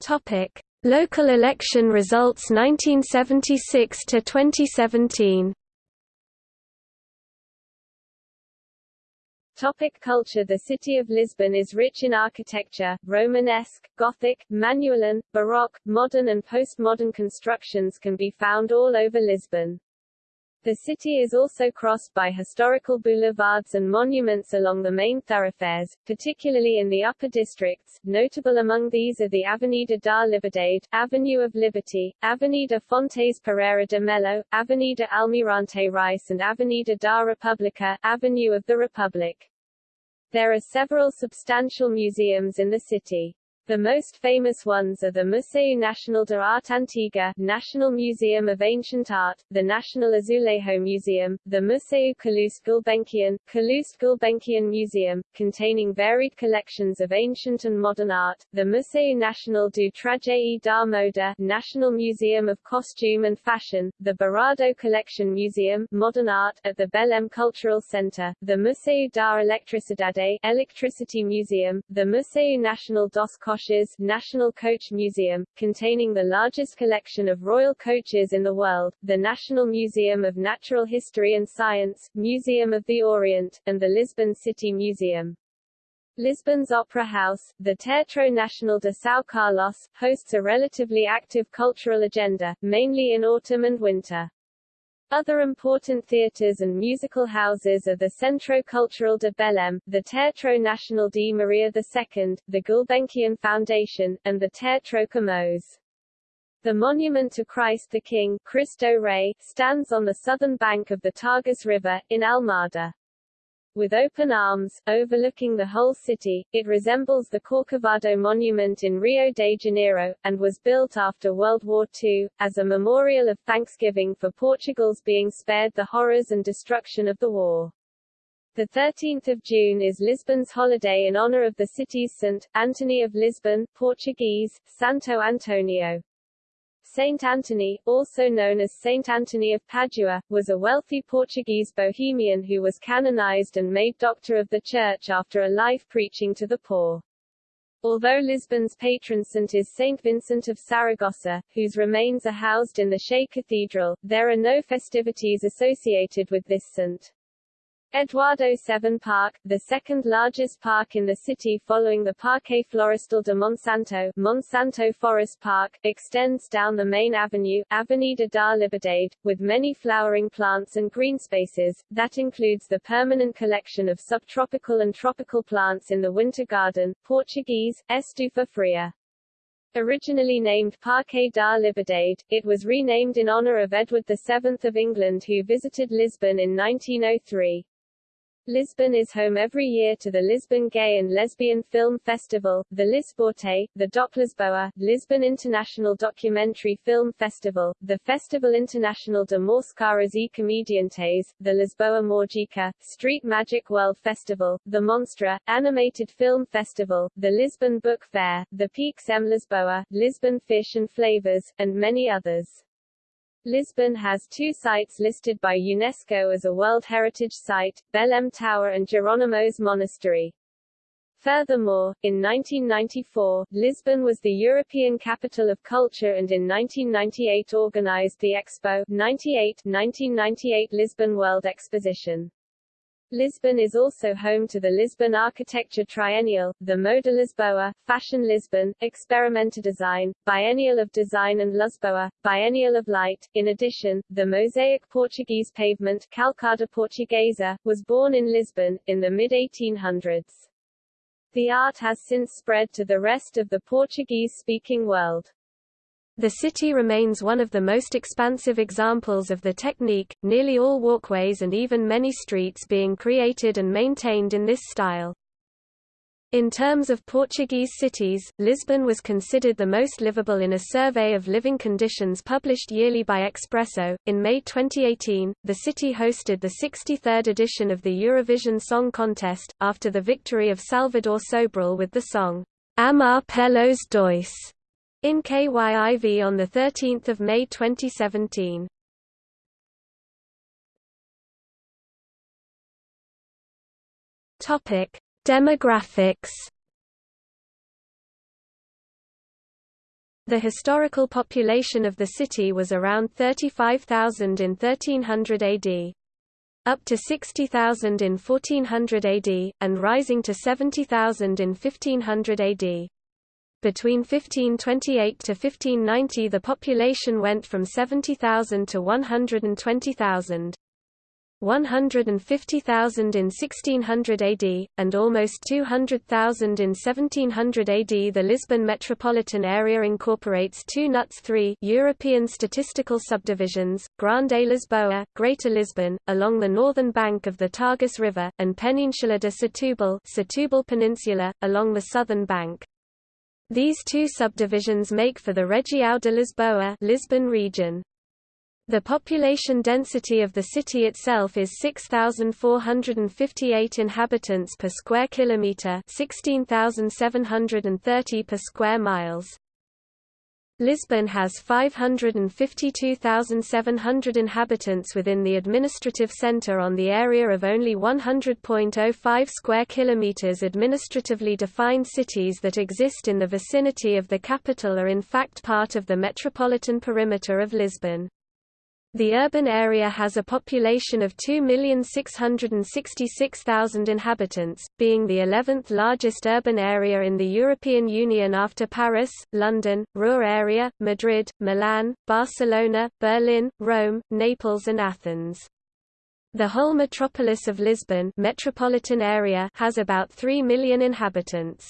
[SPEAKER 1] Topic: Local election results 1976 to 2017.
[SPEAKER 2] Topic culture The city of Lisbon is rich in architecture, Romanesque, Gothic, Manueline, Baroque, modern and postmodern constructions can be found all over Lisbon. The city is also crossed by historical boulevards and monuments along the main thoroughfares, particularly in the upper districts. Notable among these are the Avenida da Liberdade, Avenue of Liberty, Avenida Fontes Pereira de Melo, Avenida Almirante Reis and Avenida da República, Avenue of the Republic. There are several substantial museums in the city. The most famous ones are the Museu Nacional de Arte Antiga National Museum of Ancient Art, the National Azulejo Museum, the Museu Calouste Gulbenkian, Calouste Gulbenkian Museum, containing varied collections of ancient and modern art, the Museu Nacional do Traje e da Moda National Museum of Costume and Fashion, the Berardo Collection Museum Modern Art at the Belém Cultural Center, the Museu da Eletricidade Electricity Museum, the Museu Nacional dos National Coach Museum, containing the largest collection of royal coaches in the world, the National Museum of Natural History and Science, Museum of the Orient, and the Lisbon City Museum. Lisbon's Opera House, the Teatro Nacional de São Carlos, hosts a relatively active cultural agenda, mainly in autumn and winter. Other important theatres and musical houses are the Centro Cultural de Belém, the Teatro Nacional de Maria II, the Gulbenkian Foundation, and the Teatro Camões. The monument to Christ the King Cristo Rei, stands on the southern bank of the Tagus River, in Almada. With open arms, overlooking the whole city, it resembles the Corcovado Monument in Rio de Janeiro, and was built after World War II, as a memorial of thanksgiving for Portugal's being spared the horrors and destruction of the war. The 13th of June is Lisbon's holiday in honor of the city's Saint, Anthony of Lisbon, Portuguese, Santo Antonio. Saint Anthony, also known as Saint Anthony of Padua, was a wealthy Portuguese bohemian who was canonized and made doctor of the Church after a life preaching to the poor. Although Lisbon's patron saint is Saint Vincent of Saragossa, whose remains are housed in the Sé Cathedral, there are no festivities associated with this saint. Eduardo VII Park, the second largest park in the city following the Parque Florestal de Monsanto, Monsanto Forest Park, extends down the main avenue, Avenida da Liberdade, with many flowering plants and green spaces. That includes the permanent collection of subtropical and tropical plants in the Winter Garden, Portuguese, Estufa Fria. Originally named Parque da Liberdade, it was renamed in honor of Edward VII of England who visited Lisbon in 1903. Lisbon is home every year to the Lisbon Gay and Lesbian Film Festival, the Lisbote, the DocLisboa, Lisbon International Documentary Film Festival, the Festival International de Máscaras e Comediantes, the Lisboa Mágica, Street Magic World Festival, the Monstra, Animated Film Festival, the Lisbon Book Fair, the Peixe em Lisboa, Lisbon Fish and Flavors, and many others. Lisbon has two sites listed by UNESCO as a World Heritage Site, Belém Tower and Jerónimos Monastery. Furthermore, in 1994, Lisbon was the European Capital of Culture and in 1998 organized the Expo 98 1998 Lisbon World Exposition. Lisbon is also home to the Lisbon Architecture Triennial, the Moda Lisboa, Fashion Lisbon, Experimenta Design, Biennial of Design and LuzBoa, Biennial of Light. In addition, the mosaic Portuguese pavement Calçada Portuguesa, was born in Lisbon, in the mid-1800s. The art has since spread to the rest of the Portuguese-speaking world.
[SPEAKER 1] The city remains one of the most expansive examples of the technique, nearly all walkways and even many streets being created and maintained in this style. In terms of Portuguese cities, Lisbon was considered the most livable in a survey of living conditions published yearly by Expresso. In May 2018, the city hosted the 63rd edition of the Eurovision Song Contest, after the victory of Salvador Sobral with the song, Amar pelos dois in KYIV on 13 May 2017. Topic: Demographics. The historical population of the city was around 35,000 in 1300 AD. Up to 60,000 in 1400 AD, and rising to 70,000 in 1500 AD. Between 1528 to 1590 the population went from 70,000 to 120,000. 150,000 in 1600 AD, and almost 200,000 in 1700 AD. The Lisbon metropolitan area incorporates two NUTS 3 European statistical subdivisions, Grande Lisboa, Greater Lisbon, along the northern bank of the Tagus River, and Península de Setúbal, Setúbal Peninsula, along the southern bank. These two subdivisions make for the Região de Lisboa Lisbon region. The population density of the city itself is 6458 inhabitants per square kilometer, 16730 per square miles. Lisbon has 552,700 inhabitants within the administrative centre on the area of only 100.05 square kilometres administratively defined cities that exist in the vicinity of the capital are in fact part of the metropolitan perimeter of Lisbon. The urban area has a population of 2,666,000 inhabitants, being the 11th largest urban area in the European Union after Paris, London, Ruhr area, Madrid, Milan, Barcelona, Berlin, Rome, Naples and Athens. The whole metropolis of Lisbon metropolitan area has about 3 million inhabitants.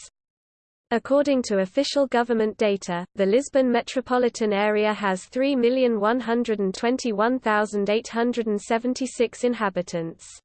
[SPEAKER 1] According to official government data, the Lisbon metropolitan area has 3,121,876 inhabitants.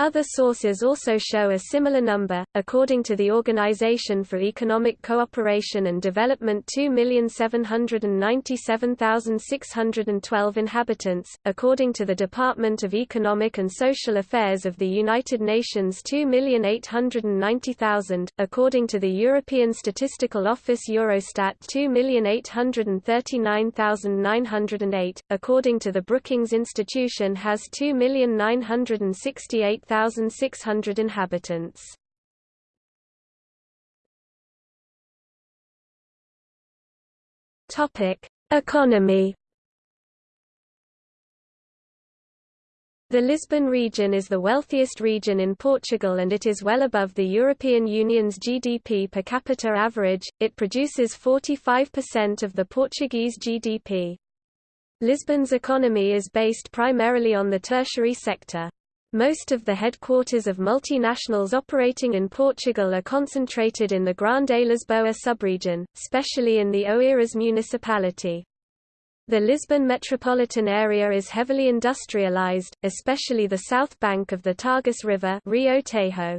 [SPEAKER 1] Other sources also show a similar number. According to the Organization for Economic Cooperation and Development, 2,797,612 inhabitants. According to the Department of Economic and Social Affairs of the United Nations, 2,890,000. According to the European Statistical Office Eurostat, 2,839,908. According to the Brookings Institution, has 2,968,000 1,600 inhabitants. Topic: Economy. The Lisbon region is the wealthiest region in Portugal and it is well above the European Union's GDP per capita average, it produces 45% of the Portuguese GDP. Lisbon's economy is based primarily on the tertiary sector. Most of the headquarters of multinationals operating in Portugal are concentrated in the Grande Lisboa subregion, especially in the Oeiras municipality. The Lisbon metropolitan area is heavily industrialized, especially the south bank of the Tagus River Rio Tejo.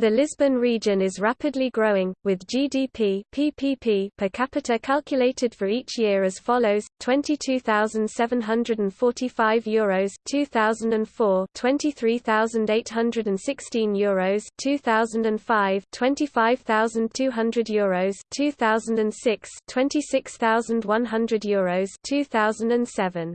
[SPEAKER 1] The Lisbon region is rapidly growing, with GDP PPP per capita calculated for each year as follows: 22,745 euros 2004, 23,816 euros 2005, 25,200 euros 2006, 26,100 euros 2007.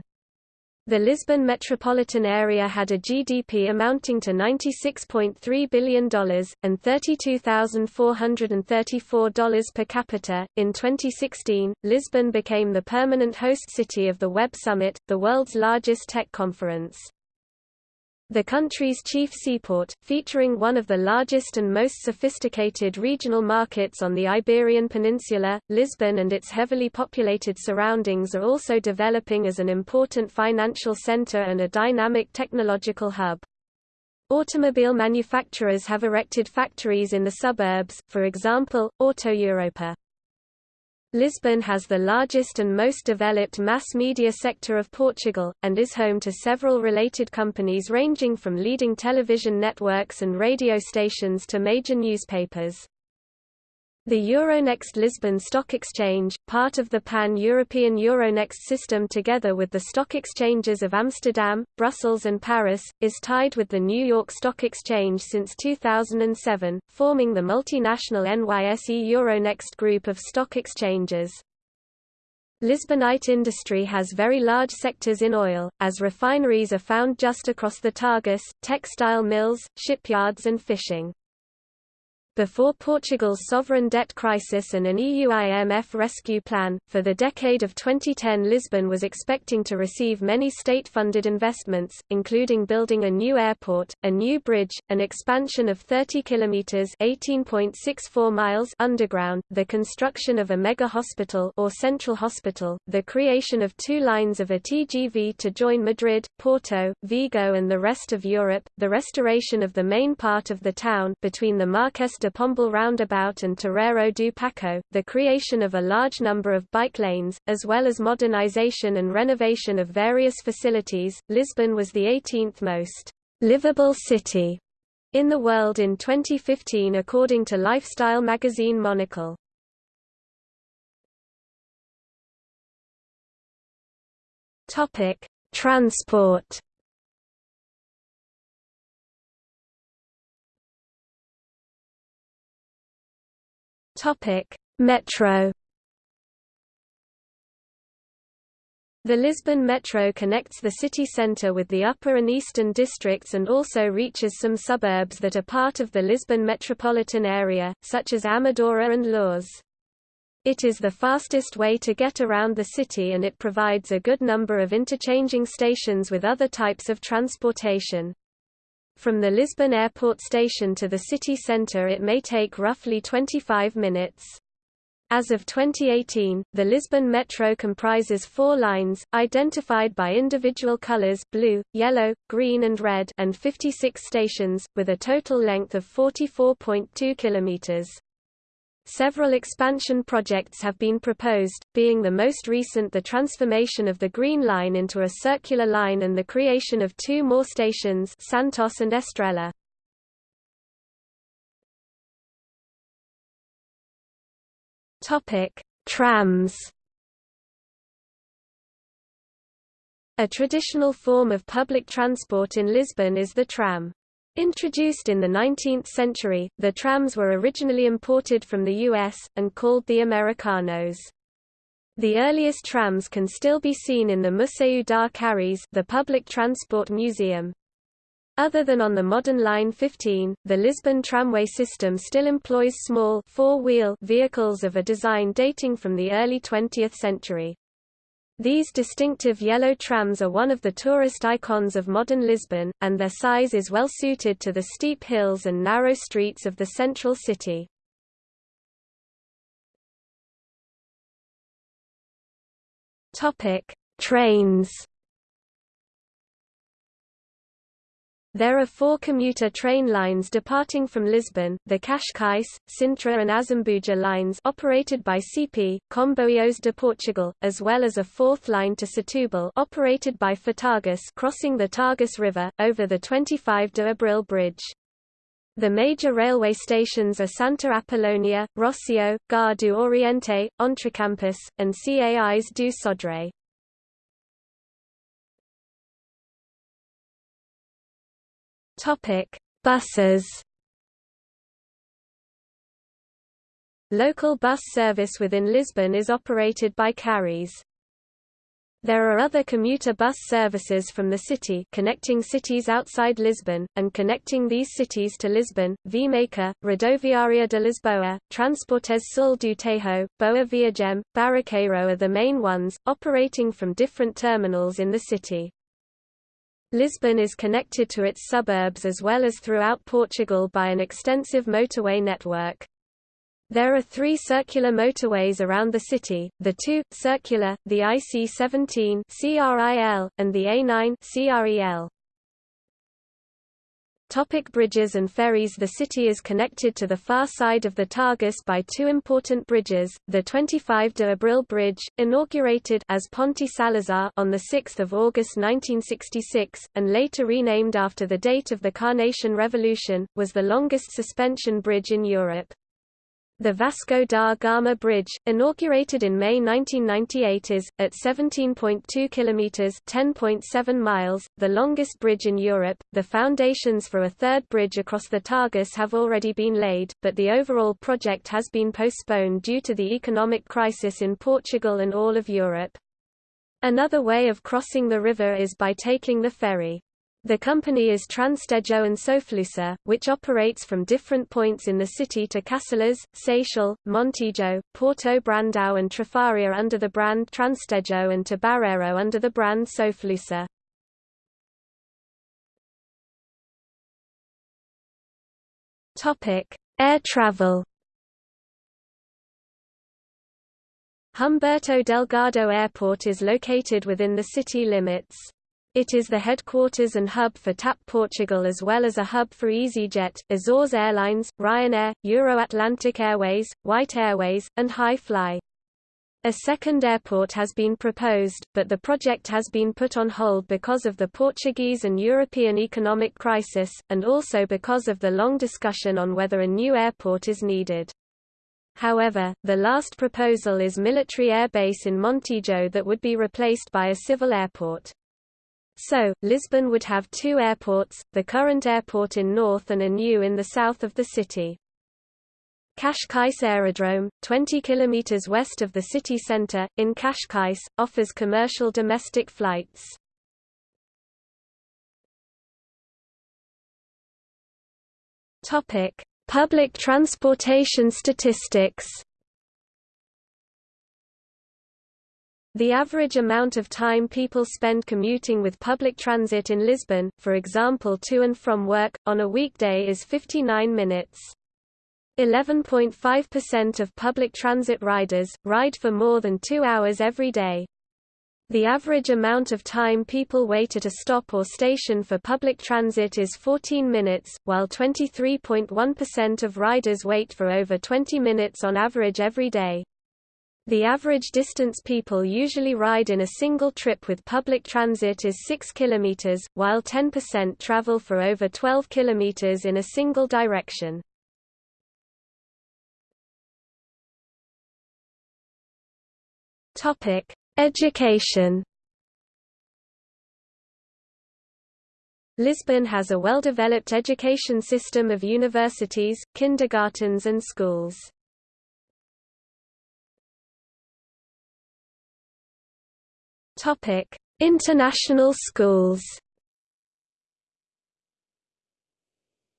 [SPEAKER 1] The Lisbon metropolitan area had a GDP amounting to $96.3 billion, and $32,434 per capita. In 2016, Lisbon became the permanent host city of the Web Summit, the world's largest tech conference. The country's chief seaport, featuring one of the largest and most sophisticated regional markets on the Iberian Peninsula, Lisbon and its heavily populated surroundings are also developing as an important financial center and a dynamic technological hub. Automobile manufacturers have erected factories in the suburbs, for example, Auto Europa. Lisbon has the largest and most developed mass media sector of Portugal, and is home to several related companies ranging from leading television networks and radio stations to major newspapers. The Euronext Lisbon Stock Exchange, part of the pan-European Euronext system together with the stock exchanges of Amsterdam, Brussels and Paris, is tied with the New York Stock Exchange since 2007, forming the multinational NYSE Euronext group of stock exchanges. Lisbonite industry has very large sectors in oil, as refineries are found just across the Tagus, textile mills, shipyards and fishing. Before Portugal's sovereign debt crisis and an EU IMF rescue plan, for the decade of 2010 Lisbon was expecting to receive many state-funded investments, including building a new airport, a new bridge, an expansion of 30 kilometers (18.64 miles) underground, the construction of a mega hospital or central hospital, the creation of two lines of a TGV to join Madrid, Porto, Vigo and the rest of Europe, the restoration of the main part of the town between the Marques de Pombal roundabout and Terreiro do Paco, the creation of a large number of bike lanes, as well as modernization and renovation of various facilities. Lisbon was the 18th most livable city in the world in 2015 according to lifestyle magazine Monocle. Topic: Transport Topic: Metro. The Lisbon Metro connects the city centre with the upper and eastern districts and also reaches some suburbs that are part of the Lisbon metropolitan area, such as Amadora and Loures. It is the fastest way to get around the city and it provides a good number of interchanging stations with other types of transportation. From the Lisbon airport station to the city centre it may take roughly 25 minutes. As of 2018, the Lisbon Metro comprises four lines, identified by individual colors blue, yellow, green and red and 56 stations, with a total length of 44.2 kilometers. Several expansion projects have been proposed, being the most recent the transformation of the Green Line into a circular line and the creation of two more stations Santos and Estrela. Topic: Trams. A traditional form of public transport in Lisbon is the tram. Introduced in the 19th century, the trams were originally imported from the U.S., and called the Americanos. The earliest trams can still be seen in the Museu das Carris the public transport museum. Other than on the modern Line 15, the Lisbon tramway system still employs small four-wheel vehicles of a design dating from the early 20th century. These distinctive yellow trams are one of the tourist icons of modern Lisbon, and their size is well suited to the steep hills and narrow streets of the central city. Trains There are four commuter train lines departing from Lisbon, the Cascais, Sintra and Azambuja lines operated by CP, Comboios de Portugal, as well as a fourth line to Setúbal operated by Fertagus crossing the Tagus River, over the 25 de Abril bridge. The major railway stations are Santa Apolónia, Rossio, Gare do Oriente, Entrecampos, and Cais do Sodré. Topic: Buses. Local bus service within Lisbon is operated by Carris. There are other commuter bus services from the city connecting cities outside Lisbon, and connecting these cities to Lisbon, Vimeca, Rodoviária de Lisboa, Transportes Sul do Tejo, Boa Viagem, Barraqueiro are the main ones, operating from different terminals in the city. Lisbon is connected to its suburbs as well as throughout Portugal by an extensive motorway network. There are three circular motorways around the city, the two, circular, the IC-17 and the A9 CREL. Topic bridges and ferries The city is connected to the far side of the Tagus by two important bridges, the 25 de Abril Bridge, inaugurated as Ponte Salazar on 6 August 1966, and later renamed after the date of the Carnation Revolution, was the longest suspension bridge in Europe. The Vasco da Gama Bridge, inaugurated in May 1998 is, at 17.2 kilometers (10.7 miles), the longest bridge in Europe. The foundations for a third bridge across the Tagus have already been laid, but the overall project has been postponed due to the economic crisis in Portugal and all of Europe. Another way of crossing the river is by taking the ferry. The company is Transtejo and Soflusa, which operates from different points in the city to Cacilhas, Seixal, Montijo, Porto Brandão and Trafaria under the brand Transtejo and to Barreiro under the brand Soflusa. Air travel Humberto Delgado Airport is located within the city limits. It is the headquarters and hub for TAP Portugal as well as a hub for EasyJet, Azores Airlines, Ryanair, Euro-Atlantic Airways, White Airways, and Hi Fly. A second airport has been proposed, but the project has been put on hold because of the Portuguese and European economic crisis, and also because of the long discussion on whether a new airport is needed. However, the last proposal is military air base in Montijo that would be replaced by a civil airport. So, Lisbon would have two airports, the current airport in north and a new in the south of the city. Cascais Aerodrome, 20 km west of the city centre, in Cascais, offers commercial domestic flights. Public transportation statistics The average amount of time people spend commuting with public transit in Lisbon, for example to and from work, on a weekday is 59 minutes. 11.5% of public transit riders, ride for more than two hours every day. The average amount of time people wait at a stop or station for public transit is 14 minutes, while 23.1% of riders wait for over 20 minutes on average every day. The average distance people usually ride in a single trip with public transit is 6 km, while 10% travel for over 12 km in a single direction. Education Lisbon has a well-developed education system of universities, kindergartens and schools. International schools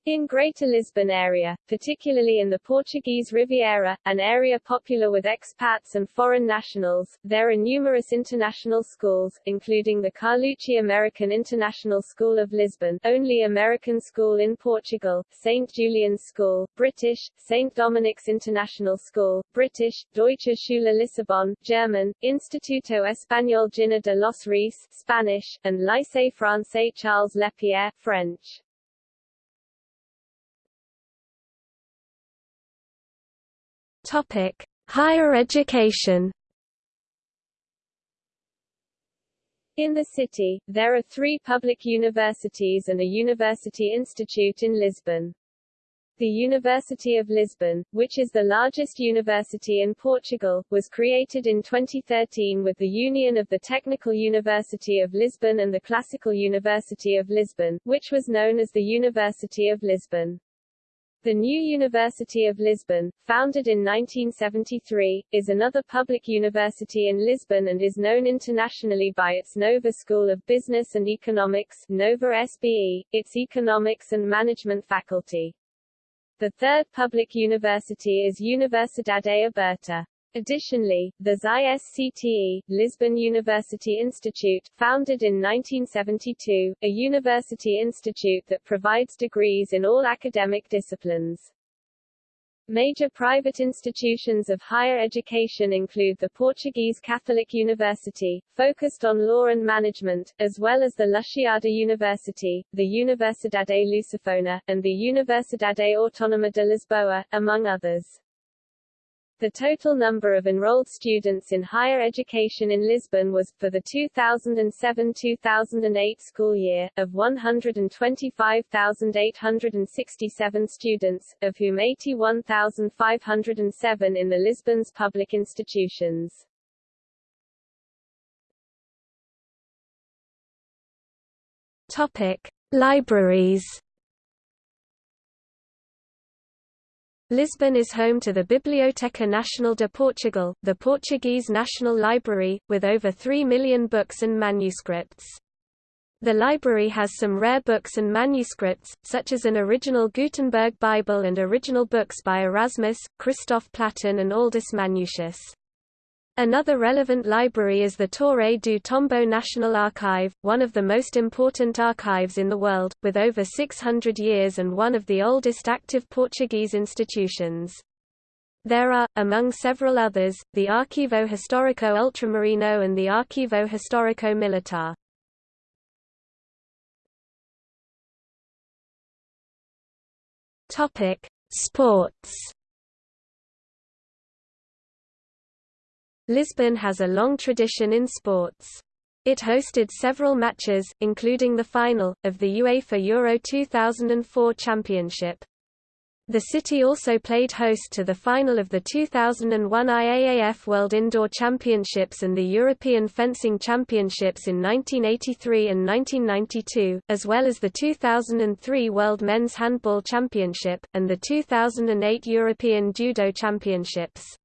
[SPEAKER 2] In Greater Lisbon area, particularly in the Portuguese Riviera, an area popular with expats and foreign nationals, there are numerous international schools, including the Carlucci American International School of Lisbon, only American school in Portugal, St. Julian's School, British, St. Dominic's International School, British, Deutsche Schule Lissabon, German, Instituto Español Giner de los Ríos, Spanish, and Lycée Français Charles Lepierre, French.
[SPEAKER 1] Topic: Higher education.
[SPEAKER 2] In the city, there are three public universities and a university institute in Lisbon. The University of Lisbon, which is the largest university in Portugal, was created in 2013 with the union of the Technical University of Lisbon and the Classical University of Lisbon, which was known as the University of Lisbon. The new University of Lisbon, founded in 1973, is another public university in Lisbon and is known internationally by its Nova School of Business and Economics Nova SBE, its Economics and Management faculty. The third public university is Universidade Aberta. Additionally, the ISCTE, Lisbon University Institute, founded in 1972, a university institute that provides degrees in all academic disciplines. Major private institutions of higher education include the Portuguese Catholic University, focused on law and management, as well as the Lusíada University, the Universidade Lusófona, and the Universidade Autónoma de Lisboa, among others. The total number of enrolled students in higher education in Lisbon was, for the 2007-2008 school year, of 125,867 students, of whom 81,507 in the Lisbon's public institutions.
[SPEAKER 1] Topic: Libraries Lisbon is home to the Biblioteca Nacional de Portugal, the Portuguese National Library, with over 3 million books and manuscripts. The library has some rare books and manuscripts, such as an original Gutenberg Bible and original books by Erasmus, Christophe Plantin and Aldus Manutius. Another relevant library is the Torre do Tombo National Archive, one of the most important archives in the world, with over 600 years and one of the oldest active Portuguese institutions. There are, among several others, the Arquivo Histórico Ultramarino and the Arquivo Histórico Militar. Sports Lisbon has a long tradition in sports. It hosted several matches, including the final, of the UEFA Euro 2004 Championship. The city also played host to the final of the 2001 IAAF World Indoor Championships and the European Fencing Championships in 1983 and 1992, as well as the 2003 World Men's Handball Championship, and the 2008 European Judo Championships.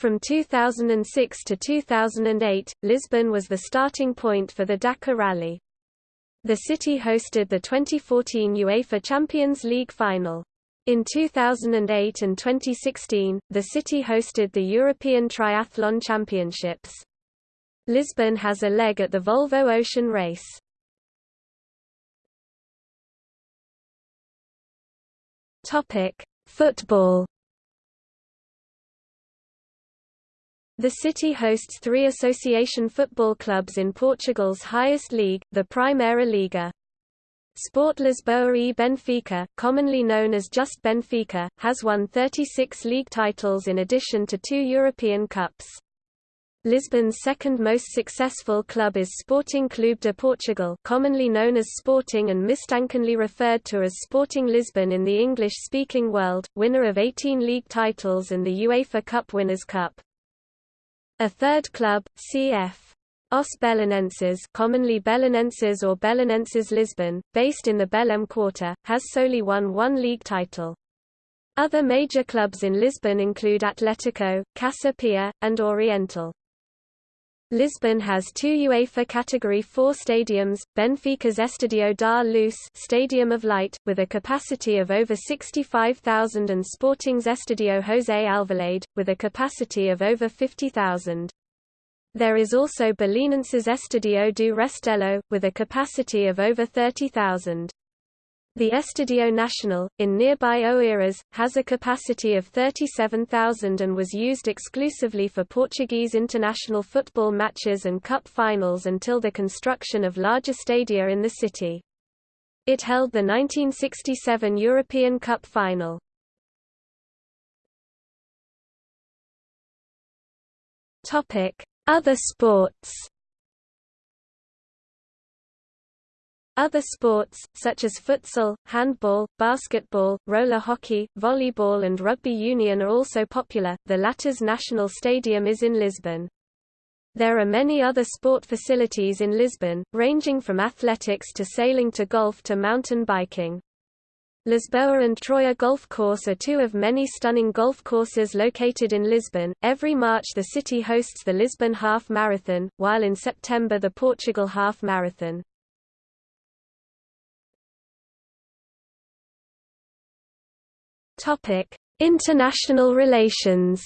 [SPEAKER 1] From 2006 to 2008, Lisbon was the starting point for the Dakar Rally. The city hosted the 2014 UEFA Champions League final. In 2008 and 2016, the city hosted the European Triathlon Championships. Lisbon has a leg at the Volvo Ocean Race. Topic: Football The city hosts three association football clubs in Portugal's highest league, the Primeira Liga. Sport Lisboa e Benfica, commonly known as just Benfica, has won 36 league titles in addition to two European Cups. Lisbon's second most successful club is Sporting Clube de Portugal commonly known as Sporting and mistakenly referred to as Sporting Lisbon in the English-speaking world, winner of 18 league titles and the UEFA Cup Winners' Cup. A third club, cf. Os Belenenses commonly Belenenses or Belenenses Lisbon, based in the Belém quarter, has solely won one league title. Other major clubs in Lisbon include Atletico, Casa Pia, and Oriental. Lisbon has two UEFA Category 4 stadiums, Benfica's Estadio da Luz Stadium of Light, with a capacity of over 65,000 and Sporting's Estadio José Alvalade, with a capacity of over 50,000. There is also Belenenses Estadio do Restelo, with a capacity of over 30,000. The Estadio Nacional, in nearby Oeiras, has a capacity of 37,000 and was used exclusively for Portuguese international football matches and cup finals until the construction of larger stadia in the city. It held the 1967 European Cup final. Other sports Other sports, such as futsal, handball, basketball, roller hockey, volleyball and rugby union are also popular. The latter's national stadium is in Lisbon. There are many other sport facilities in Lisbon, ranging from athletics to sailing to golf to mountain biking. Lisboa and Troia Golf Course are two of many stunning golf courses located in Lisbon. Every March the city hosts the Lisbon Half Marathon, while in September the Portugal Half Marathon. Topic: International relations.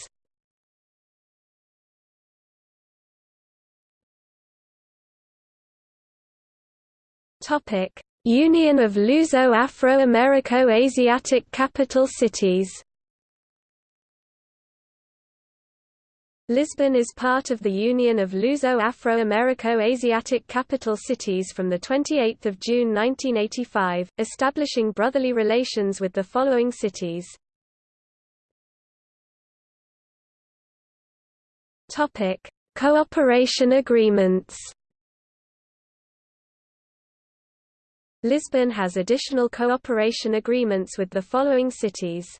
[SPEAKER 1] Topic: Union of Luso-Afro-Americo-Asiatic Capital Cities. Lisbon is part of the Union of Luso-Afro-Americo-Asiatic Capital Cities from 28 June 1985, establishing brotherly relations with the following cities. Cooperation agreements Lisbon has additional cooperation agreements with the following cities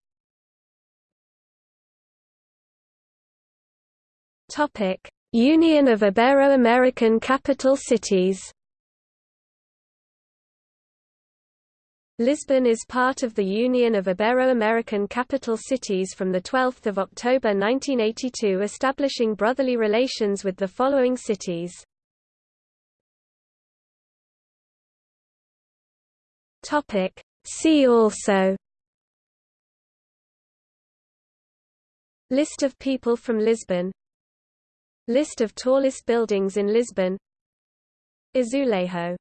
[SPEAKER 1] Union of Ibero-American Capital Cities. Lisbon is part of the Union of Ibero-American Capital Cities from the 12 October 1982 establishing brotherly relations with the following cities. See also List of people from Lisbon List of tallest buildings in Lisbon. Azulejo